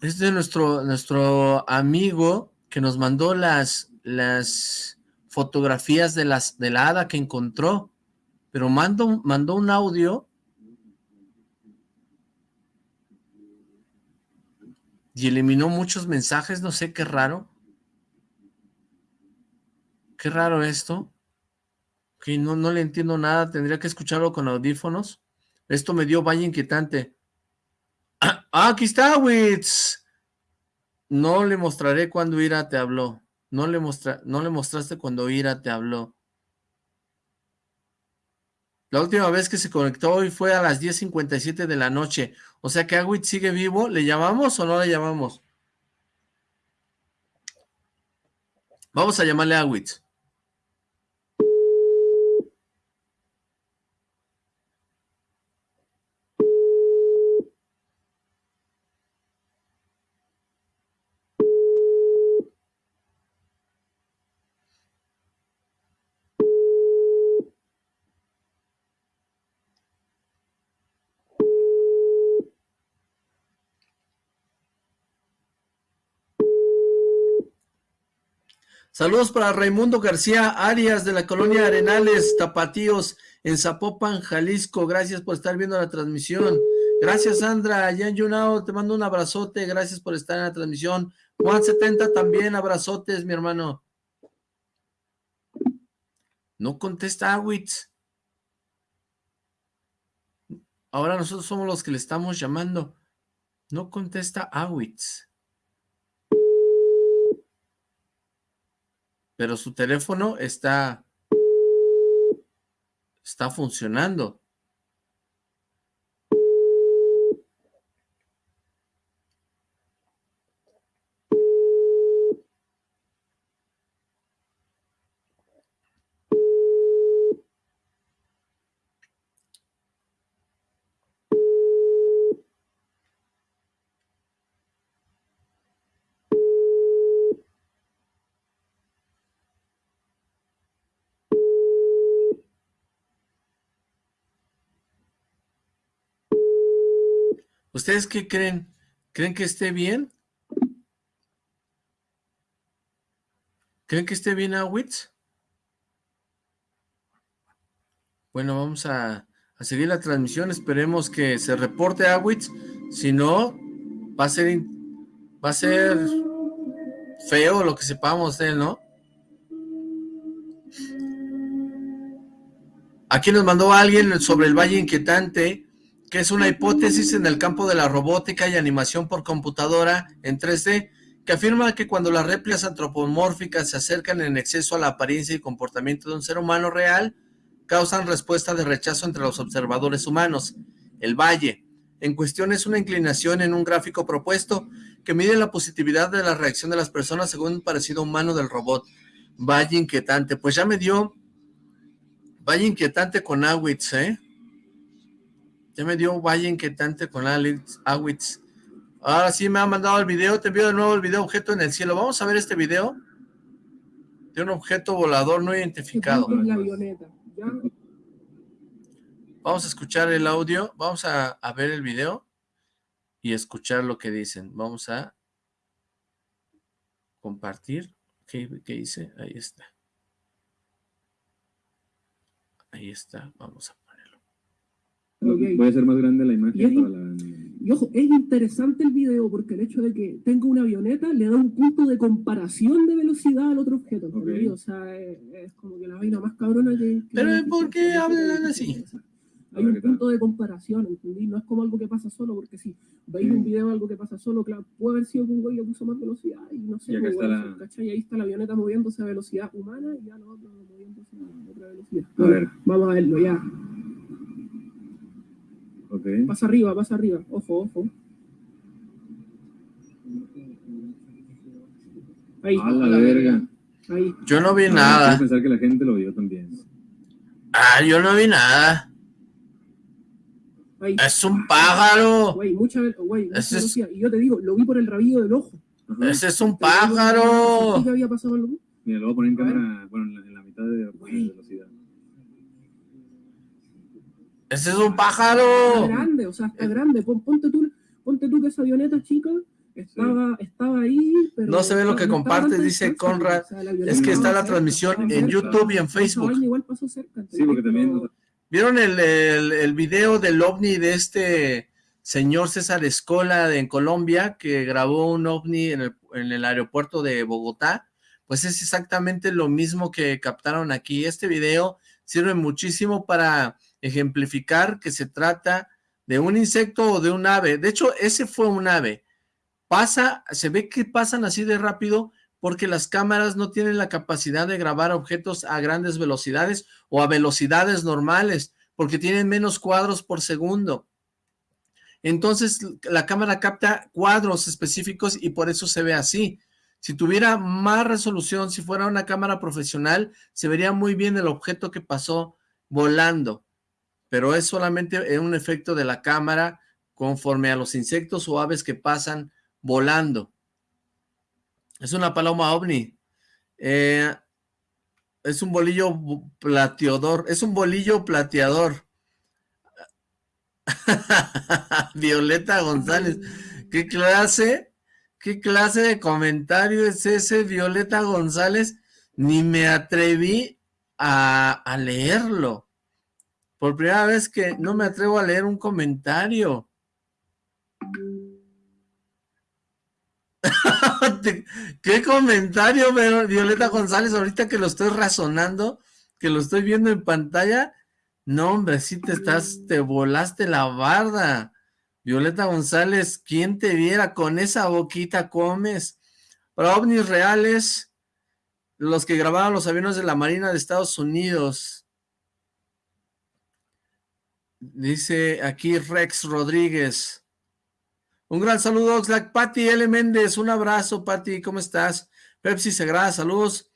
Es de nuestro, nuestro amigo que nos mandó las, las fotografías de, las, de la hada que encontró, pero mandó un audio y eliminó muchos mensajes, no sé, qué raro. Qué raro esto. Que no, no le entiendo nada, tendría que escucharlo con audífonos. Esto me dio vaya inquietante. Ah, aquí está, Wits. No le mostraré cuando Ira te habló. No le, mostra, no le mostraste cuando Ira te habló. La última vez que se conectó hoy fue a las 10.57 de la noche. O sea que Agüit sigue vivo. ¿Le llamamos o no le llamamos? Vamos a llamarle a Agüit. Saludos para Raimundo García Arias de la colonia Arenales, Tapatíos, en Zapopan, Jalisco. Gracias por estar viendo la transmisión. Gracias, Sandra. Yan Yunao, te mando un abrazote. Gracias por estar en la transmisión. Juan70 también, abrazotes, mi hermano. No contesta Awitz. Ahora nosotros somos los que le estamos llamando. No contesta Awitz. Pero su teléfono está, está funcionando. ¿Ustedes qué creen? ¿Creen que esté bien? ¿Creen que esté bien Awitz? Bueno, vamos a, seguir la transmisión. Esperemos que se reporte Awitz. Si no, va a ser va a ser feo lo que sepamos de él, ¿no? Aquí nos mandó alguien sobre el Valle Inquietante que es una hipótesis en el campo de la robótica y animación por computadora en 3D, que afirma que cuando las réplicas antropomórficas se acercan en exceso a la apariencia y comportamiento de un ser humano real, causan respuesta de rechazo entre los observadores humanos. El Valle. en cuestión es una inclinación en un gráfico propuesto que mide la positividad de la reacción de las personas según un parecido humano del robot. Vaya inquietante. Pues ya me dio... Vaya inquietante con Awitz, ¿eh? Ya me dio vaya inquietante con Alex Awitz. Ahora sí me ha mandado el video. Te envío de nuevo el video objeto en el cielo. Vamos a ver este video de un objeto volador no identificado. Vamos a escuchar el audio. Vamos a, a ver el video y escuchar lo que dicen. Vamos a compartir. ¿Qué, qué hice? Ahí está. Ahí está. Vamos a Okay. Puede ser más grande la imagen. Y, es, para la... y ojo, es interesante el video porque el hecho de que tenga una avioneta le da un punto de comparación de velocidad al otro objeto. Okay. O sea, es, es, como que la vaina más cabrona que... que Pero ¿por qué hablan así? Hay un punto de comparación, ¿entendí? No es como algo que pasa solo, porque si veis un video de algo que pasa solo, claro, puede haber sido que un güey puso más velocidad y no sé, y pues, bueno, la... ¿cachai? ahí está la avioneta moviéndose a velocidad humana y ya lo otro moviéndose a otra velocidad. A ver. Vamos a verlo ya. Okay. Pasa arriba, pasa arriba. Ojo, ojo. Ahí. A la verga. Ahí. Yo no vi nada. Quiero pensar que la gente lo vio también. Ah, yo no vi nada. Ahí. Es un pájaro. Güey, mucha, güey, mucha Ese es- velocidad. Y yo te digo, lo vi por el rabillo del ojo. Ajá. Ese es un pájaro. ¿qué había pasado algo? Mira, lo voy a poner en cámara, bueno, en la, en la mitad de, de velocidad. Ese es un Está pájaro. grande, o sea, está grande. Pon- Ponte tú, ponte tú que esa avioneta chica estaba, estaba ahí, pero... No se ve lo que tanta dice Conrad. o sea, Es que está la transmisión en cerca. YouTube y en Facebook. vaina igual pasó cerca. Sí, porque también... ¿Vieron el, el, el video del ovni de este señor César Escola de, en Colombia que grabó un ovni en el, en el aeropuerto de Bogotá? Pues es exactamente lo mismo que captaron aquí. Este video sirve muchísimo para ejemplificar que se trata de un insecto o de un ave. De hecho, ese fue un ave. Pasa, se ve que pasan así de rápido porque las cámaras no tienen la capacidad de grabar objetos a grandes velocidades o a velocidades normales, porque tienen menos cuadros por segundo. Entonces, la cámara capta cuadros específicos y por eso se ve así. Si tuviera más resolución, si fuera una cámara profesional, se vería muy bien el objeto que pasó volando. Pero es solamente un efecto de la cámara conforme a los insectos o aves que pasan volando. Es una paloma ovni. Eh, es un bolillo plateador. Es un bolillo plateador. Violeta González. ¿Qué clase? ¿Qué clase de comentario es ese, Violeta González? Ni me atreví a, a leerlo. Por primera vez que no me atrevo a leer un comentario. ¿Qué comentario, Violeta González? Ahorita que lo estoy razonando, que lo estoy viendo en pantalla. No, hombre, sí te estás, te volaste la barda. Violeta González, ¿quién te viera con esa boquita comes? Para ovnis reales, los que grabaron los aviones de la Marina de Estados Unidos. Dice aquí Rex Rodríguez. Un gran saludo, Oxlack. Pati L. Méndez, un abrazo, Pati, ¿cómo estás? Pepsi Segrada, saludos.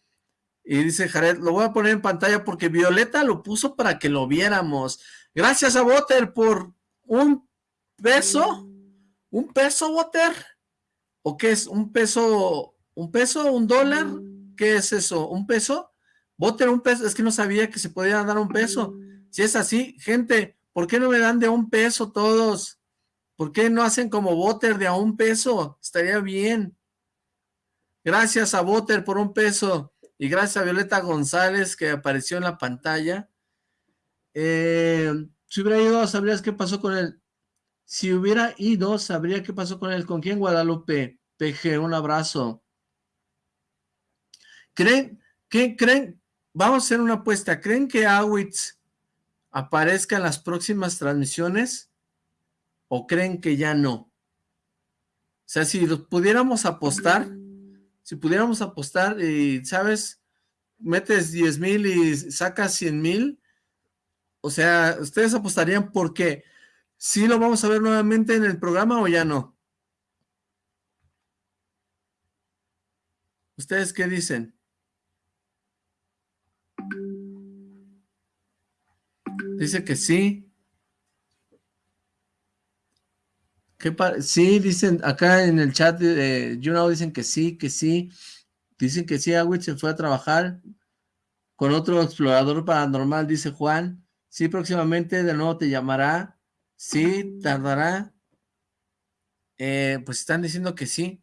Y dice Jared, lo voy a poner en pantalla porque Violeta lo puso para que lo viéramos. Gracias a Water por un peso. ¿Un peso, Water? ¿O qué es? ¿Un peso? ¿Un peso? ¿Un dólar? ¿Qué es eso? ¿Un peso? Water, un peso. Es que no sabía que se podía dar un peso. Si es así, gente, ¿por qué no me dan de un peso todos? ¿Por qué no hacen como Water de a un peso? Estaría bien. Gracias a Water por un peso. Y gracias a Violeta González que apareció en la pantalla. Eh, si hubiera ido, sabrías qué pasó con él. Si hubiera ido, sabría qué pasó con él. ¿Con quién, Guadalupe? PG, un abrazo. ¿Creen? ¿Qué creen? Vamos a hacer una apuesta. ¿Creen que Awitz aparezca en las próximas transmisiones? ¿O creen que ya no? O sea, si pudiéramos apostar, si pudiéramos apostar y, ¿sabes? Metes 10 mil y sacas 100 mil. O sea, ustedes apostarían porque ¿Sí lo vamos a ver nuevamente en el programa o ya no? ¿Ustedes qué dicen? Dice que sí. ¿Qué sí, dicen acá en el chat de YouNow dicen que sí, que sí. Dicen que sí, Awit se fue a trabajar con otro explorador paranormal, dice Juan. Sí, próximamente de nuevo te llamará. Sí, tardará. Eh, pues están diciendo que sí.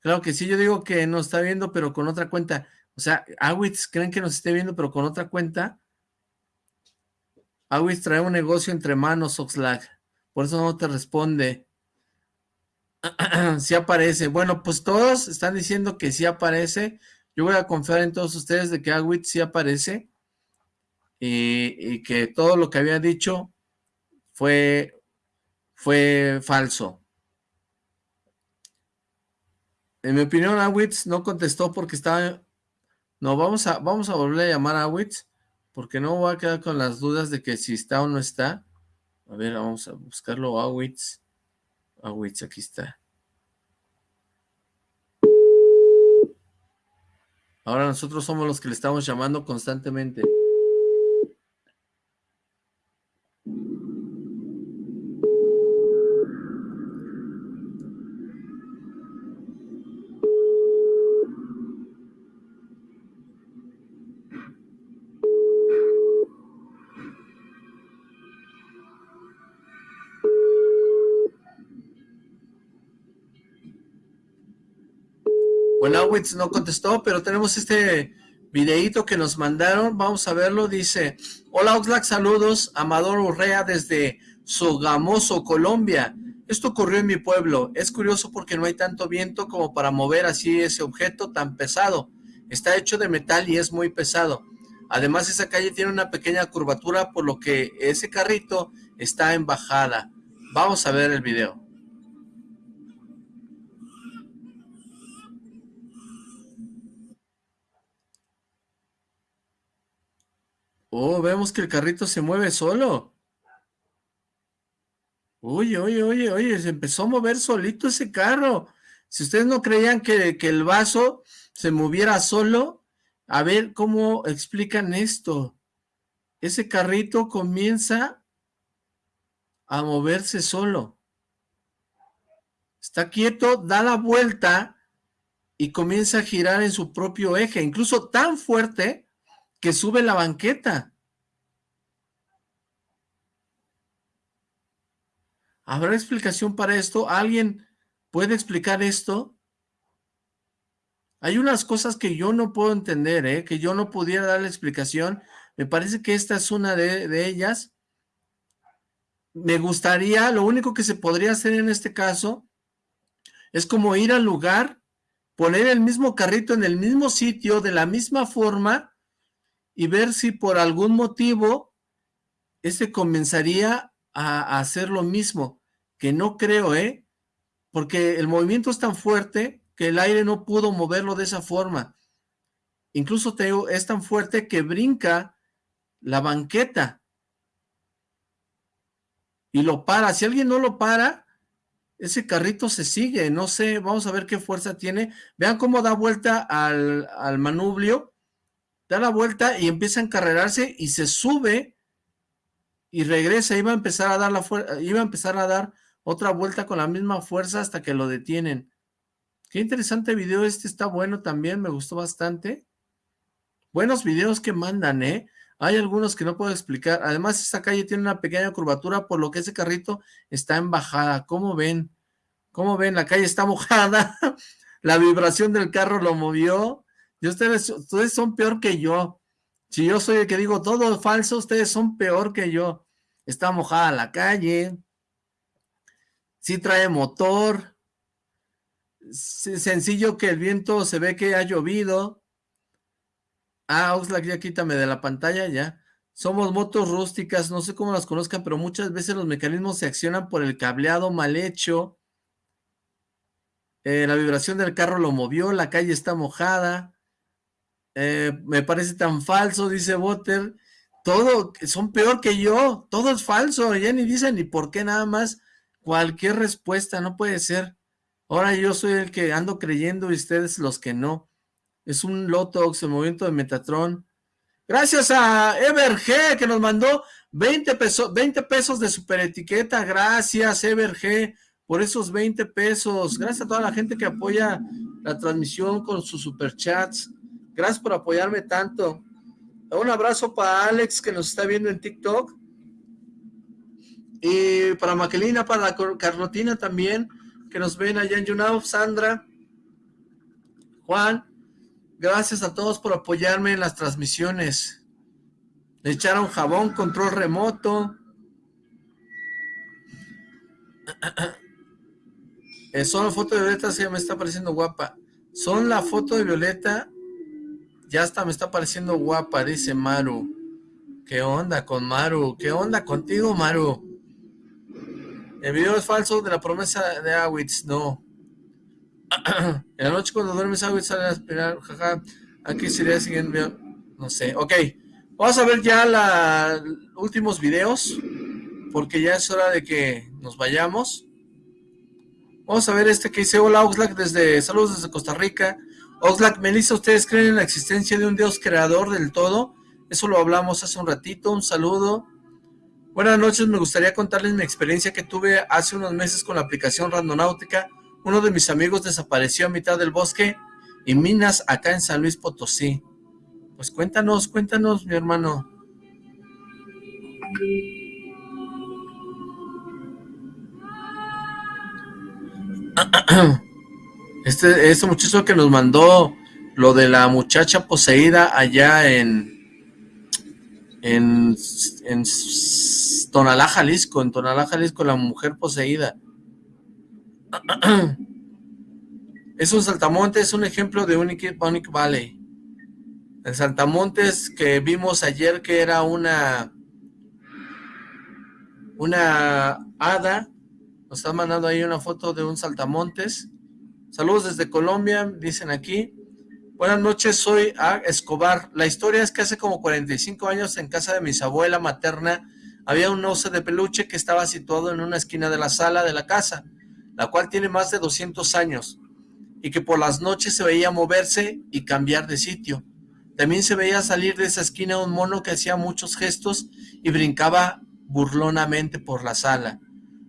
Claro que sí, yo digo que nos está viendo, pero con otra cuenta. O sea, Awitz creen que nos esté viendo, pero con otra cuenta. Awitz trae un negocio entre manos, Oxlack. Por eso no te responde. sí aparece. Bueno, pues todos están diciendo que sí aparece. Yo voy a confiar en todos ustedes de que Awitz sí aparece. Y, que todo lo que había dicho fue, fue falso. En mi opinión, Awitz no contestó porque estaba no, vamos a, vamos a volver a llamar a Witz, porque no voy a quedar con las dudas de que si está o no está. A ver, vamos a buscarlo a Witz. A Witz, aquí está. Ahora nosotros somos los que le estamos llamando constantemente. No contestó, pero tenemos este videíto que nos mandaron, vamos a verlo, dice, hola Oxlack, saludos, Amador Urrea desde Sogamoso, Colombia, esto ocurrió en mi pueblo, es curioso porque no hay tanto viento como para mover así ese objeto tan pesado, está hecho de metal y es muy pesado, además esa calle tiene una pequeña curvatura por lo que ese carrito está en bajada, vamos a ver el video. Oh, vemos que el carrito se mueve solo. Oye, oye, oye, oye, se empezó a mover solito ese carro. Si ustedes no creían que, el vaso se moviera solo, a ver cómo explican esto. Ese carrito comienza a moverse solo. Está quieto, da la vuelta y comienza a girar en su propio eje, incluso tan fuerte que sube la banqueta. ¿Habrá explicación para esto? ¿Alguien puede explicar esto? Hay unas cosas que yo no puedo entender, ¿eh? que yo no pudiera dar la explicación. Me parece que esta es una de, de ellas. Me gustaría, lo único que se podría hacer en este caso es como ir al lugar, poner el mismo carrito en el mismo sitio, de la misma forma, y ver si por algún motivo este comenzaría a, hacer lo mismo, que no creo, ¿eh? Porque el movimiento es tan fuerte que el aire no pudo moverlo de esa forma. Incluso te es tan fuerte que brinca la banqueta y lo para. Si alguien no lo para, ese carrito se sigue. No sé, vamos a ver qué fuerza tiene. Vean cómo da vuelta al, al manubrio da la vuelta y empieza a encarrerarse y se sube y regresa, iba a empezar a dar la iba a empezar a dar otra vuelta con la misma fuerza hasta que lo detienen. Qué interesante video este, está bueno también, me gustó bastante. Buenos videos que mandan, ¿eh? Hay algunos que no puedo explicar. Además, esta calle tiene una pequeña curvatura, por lo que ese carrito está en bajada. ¿Cómo ven? ¿Cómo ven? La calle está mojada. la vibración del carro lo movió. Y ustedes, ustedes son peor que yo. Si yo soy el que digo todo falso, ustedes son peor que yo. Está mojada la calle. Sí trae motor. sencillo que el viento se ve que ha llovido. Ah, Oxlack, ya quítame de la pantalla, ya. Somos motos rústicas, no sé cómo las conozcan, pero muchas veces los mecanismos se accionan por el cableado mal hecho. Eh, la vibración del carro lo movió, la calle está mojada. Eh, me parece tan falso, dice Botter. todo, son peor que yo, todo es falso, ya ni dicen ni por qué nada más, cualquier respuesta, no puede ser. Ahora yo soy el que ando creyendo y ustedes los que no. Es un Lotox, el movimiento de Metatron. Gracias a Everg que nos mandó 20 pesos, 20 pesos de super etiqueta. Gracias Everg por esos 20 pesos. Gracias a toda la gente que apoya la transmisión con sus superchats. Gracias por apoyarme tanto. Un abrazo para Alex que nos está viendo en TikTok. Y para Maquelina, para Carlotina también, que nos ven allá en YouNow, Sandra, Juan, gracias a todos por apoyarme en las transmisiones. Le echaron jabón, control remoto. Eh, son la foto de Violeta, se me está pareciendo guapa. Son la foto de Violeta, ya hasta me está pareciendo guapa, dice Maru. ¿Qué onda con Maru? ¿Qué onda contigo, Maru? El video es falso de la promesa de Awitz, no. en la noche cuando duermes Awitz sale a aspirar, jaja. Aquí sería siguiente, no sé. Ok, vamos a ver ya los últimos videos, porque ya es hora de que nos vayamos. Vamos a ver este que dice, hola Oxlack, desde, saludos desde Costa Rica. Oxlack, Melissa, ¿ustedes creen en la existencia de un Dios creador del todo? Eso lo hablamos hace un ratito, un saludo. Buenas noches, me gustaría contarles mi experiencia que tuve hace unos meses con la aplicación Randonáutica. Uno de mis amigos desapareció a mitad del bosque y minas acá en San Luis Potosí. Pues cuéntanos, cuéntanos, mi hermano. Este, este muchacho que nos mandó lo de la muchacha poseída allá en, en, en Tonalá, Jalisco, en Tonalá, Jalisco, la mujer poseída. Es un saltamontes, es un ejemplo de Unique, Valley. El saltamontes que vimos ayer que era una una hada, nos está mandando ahí una foto de un saltamontes. Saludos desde Colombia, dicen aquí. Buenas noches, soy A. Escobar. La historia es que hace como 45 años en casa de mi abuela materna había un oso de peluche que estaba situado en una esquina de la sala de la casa, la cual tiene más de 200 años, y que por las noches se veía moverse y cambiar de sitio. También se veía salir de esa esquina un mono que hacía muchos gestos y brincaba burlonamente por la sala.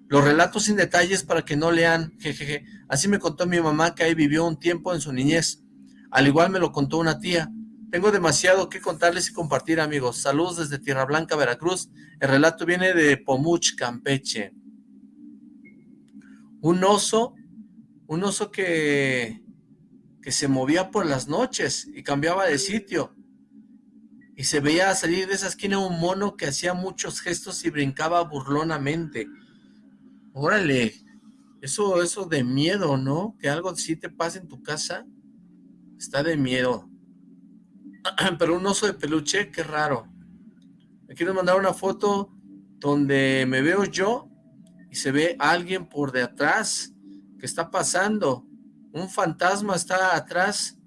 Los relatos sin detalles para que no lean, jejeje. Así me contó mi mamá que ahí vivió un tiempo en su niñez. Al igual me lo contó una tía. Tengo demasiado que contarles y compartir, amigos. Saludos desde Tierra Blanca, Veracruz. El relato viene de Pomuch, Campeche. Un oso, un oso que, que se movía por las noches y cambiaba de sitio. Y se veía salir de esa esquina un mono que hacía muchos gestos y brincaba burlonamente. Órale, eso, eso de miedo, ¿no? Que algo así te pase en tu casa, está de miedo. pero un oso de peluche, qué raro. Aquí nos mandaron una foto donde me veo yo y se ve alguien por de atrás. ¿Qué está pasando? Un fantasma está atrás.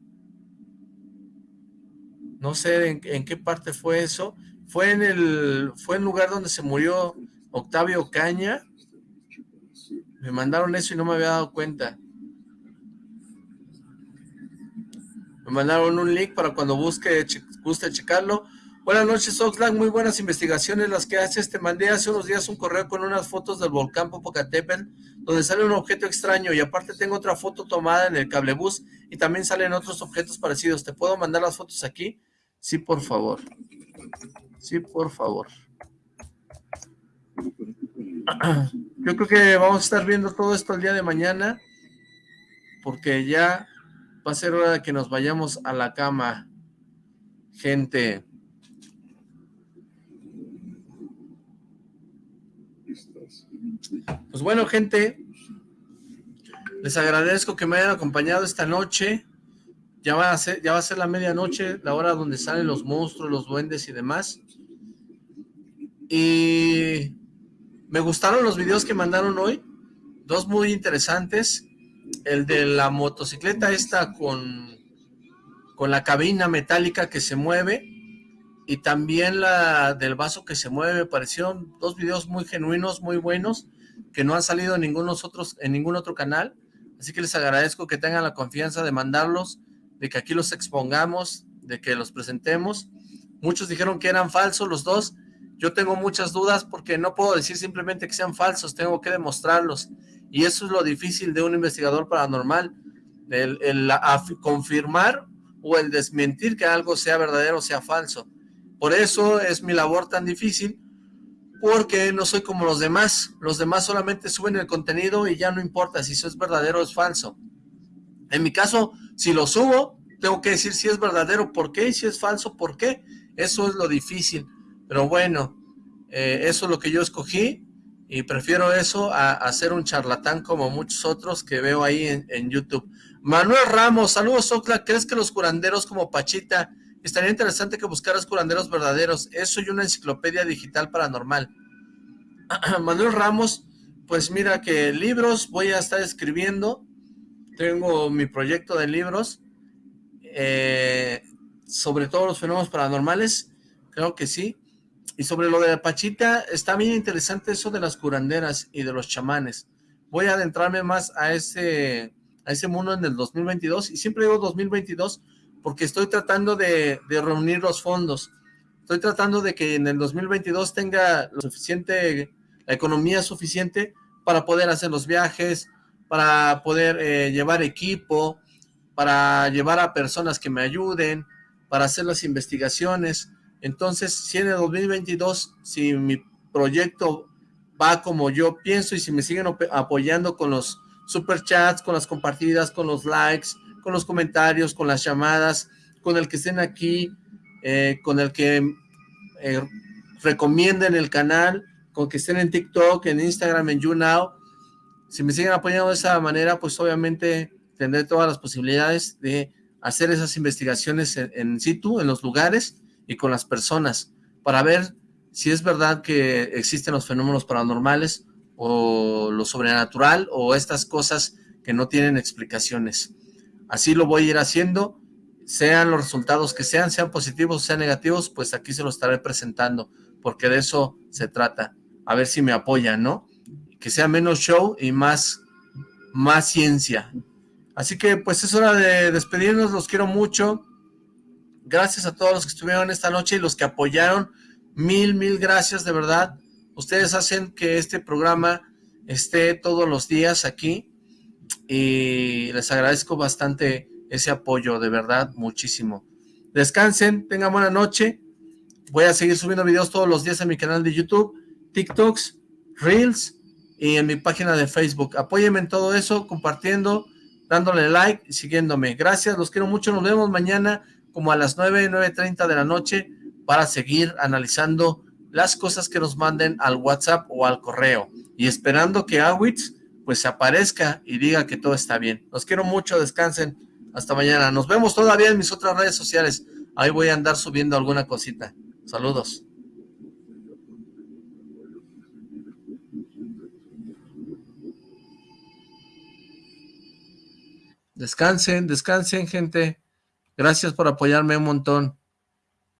No sé en, en, qué parte fue eso. Fue en el fue el lugar donde se murió Octavio Caña. Me mandaron eso y no me había dado cuenta. Me mandaron un link para cuando busque, guste checarlo. Buenas noches, Oxlack. Muy buenas investigaciones las que haces. Te mandé hace unos días un correo con unas fotos del volcán Popocatépetl, donde sale un objeto extraño. Y aparte tengo otra foto tomada en el cablebús y también salen otros objetos parecidos. ¿Te puedo mandar las fotos aquí? Sí, por favor. Sí, por favor. Yo creo que vamos a estar viendo todo esto el día de mañana, porque ya va a ser hora de que nos vayamos a la cama, gente. Pues bueno, gente, les agradezco que me hayan acompañado esta noche. Ya va a ser, ya va a ser la medianoche, la hora donde salen los monstruos, los duendes y demás. Y me gustaron los videos que mandaron hoy, dos muy interesantes. El de la motocicleta esta con, con la cabina metálica que se mueve y también la del vaso que se mueve, me parecieron dos videos muy genuinos, muy buenos, que no han salido en ningún, otros, en ningún otro canal, así que les agradezco que tengan la confianza de mandarlos, de que aquí los expongamos, de que los presentemos. Muchos dijeron que eran falsos los dos, yo tengo muchas dudas porque no puedo decir simplemente que sean falsos, tengo que demostrarlos, y eso es lo difícil de un investigador paranormal, el, confirmar o el desmentir que algo sea verdadero o sea falso. Por eso es mi labor tan difícil, porque no soy como los demás. Los demás solamente suben el contenido y ya no importa si eso es verdadero o es falso. En mi caso, si lo subo, tengo que decir si es verdadero, por qué, y si es falso, por qué. Eso es lo difícil. Pero bueno, eh, eso es lo que yo escogí y prefiero eso a, ser un charlatán como muchos otros que veo ahí en, en YouTube. Manuel Ramos, saludos Ocla, ¿crees que los curanderos como Pachita Estaría interesante que buscaras curanderos verdaderos. Eso y una enciclopedia digital paranormal. Manuel Ramos, pues mira que libros voy a estar escribiendo. Tengo mi proyecto de libros eh, sobre todos los fenómenos paranormales. Creo que sí. Y sobre lo de Pachita, está bien interesante eso de las curanderas y de los chamanes. Voy a adentrarme más a ese, a ese mundo en el 2022. Y siempre digo 2022 porque estoy tratando de, reunir los fondos. Estoy tratando de que en el 2022 tenga lo suficiente, la economía suficiente para poder hacer los viajes, para poder eh, llevar equipo, para llevar a personas que me ayuden, para hacer las investigaciones. Entonces, si en el 2022, si mi proyecto va como yo pienso y si me siguen apoyando con los superchats, con las compartidas, con los likes, con los comentarios, con las llamadas, con el que estén aquí, eh, con el que eh, recomienden el canal, con que estén en TikTok, en Instagram, en YouNow. Si me siguen apoyando de esa manera, pues obviamente tendré todas las posibilidades de hacer esas investigaciones en, en situ, en los lugares y con las personas, para ver si es verdad que existen los fenómenos paranormales o lo sobrenatural o estas cosas que no tienen explicaciones. Así lo voy a ir haciendo, sean los resultados que sean, sean positivos sean negativos, pues aquí se lo estaré presentando, porque de eso se trata. A ver si me apoyan, ¿no? Que sea menos show y más, más ciencia. Así que pues es hora de despedirnos, los quiero mucho. Gracias a todos los que estuvieron esta noche y los que apoyaron. Mil, mil gracias, de verdad. Ustedes hacen que este programa esté todos los días aquí y les agradezco bastante ese apoyo, de verdad, muchísimo. Descansen, tengan buena noche. Voy a seguir subiendo videos todos los días en mi canal de YouTube, TikToks, Reels y en mi página de Facebook. Apóyenme en todo eso, compartiendo, dándole like y siguiéndome. Gracias, los quiero mucho. Nos vemos mañana como a las 9, 9.30 de la noche para seguir analizando las cosas que nos manden al WhatsApp o al correo. Y esperando que Awitz pues aparezca y diga que todo está bien. Los quiero mucho, descansen. Hasta mañana. Nos vemos todavía en mis otras redes sociales. Ahí voy a andar subiendo alguna cosita. Saludos. Descansen, descansen, gente. Gracias por apoyarme un montón.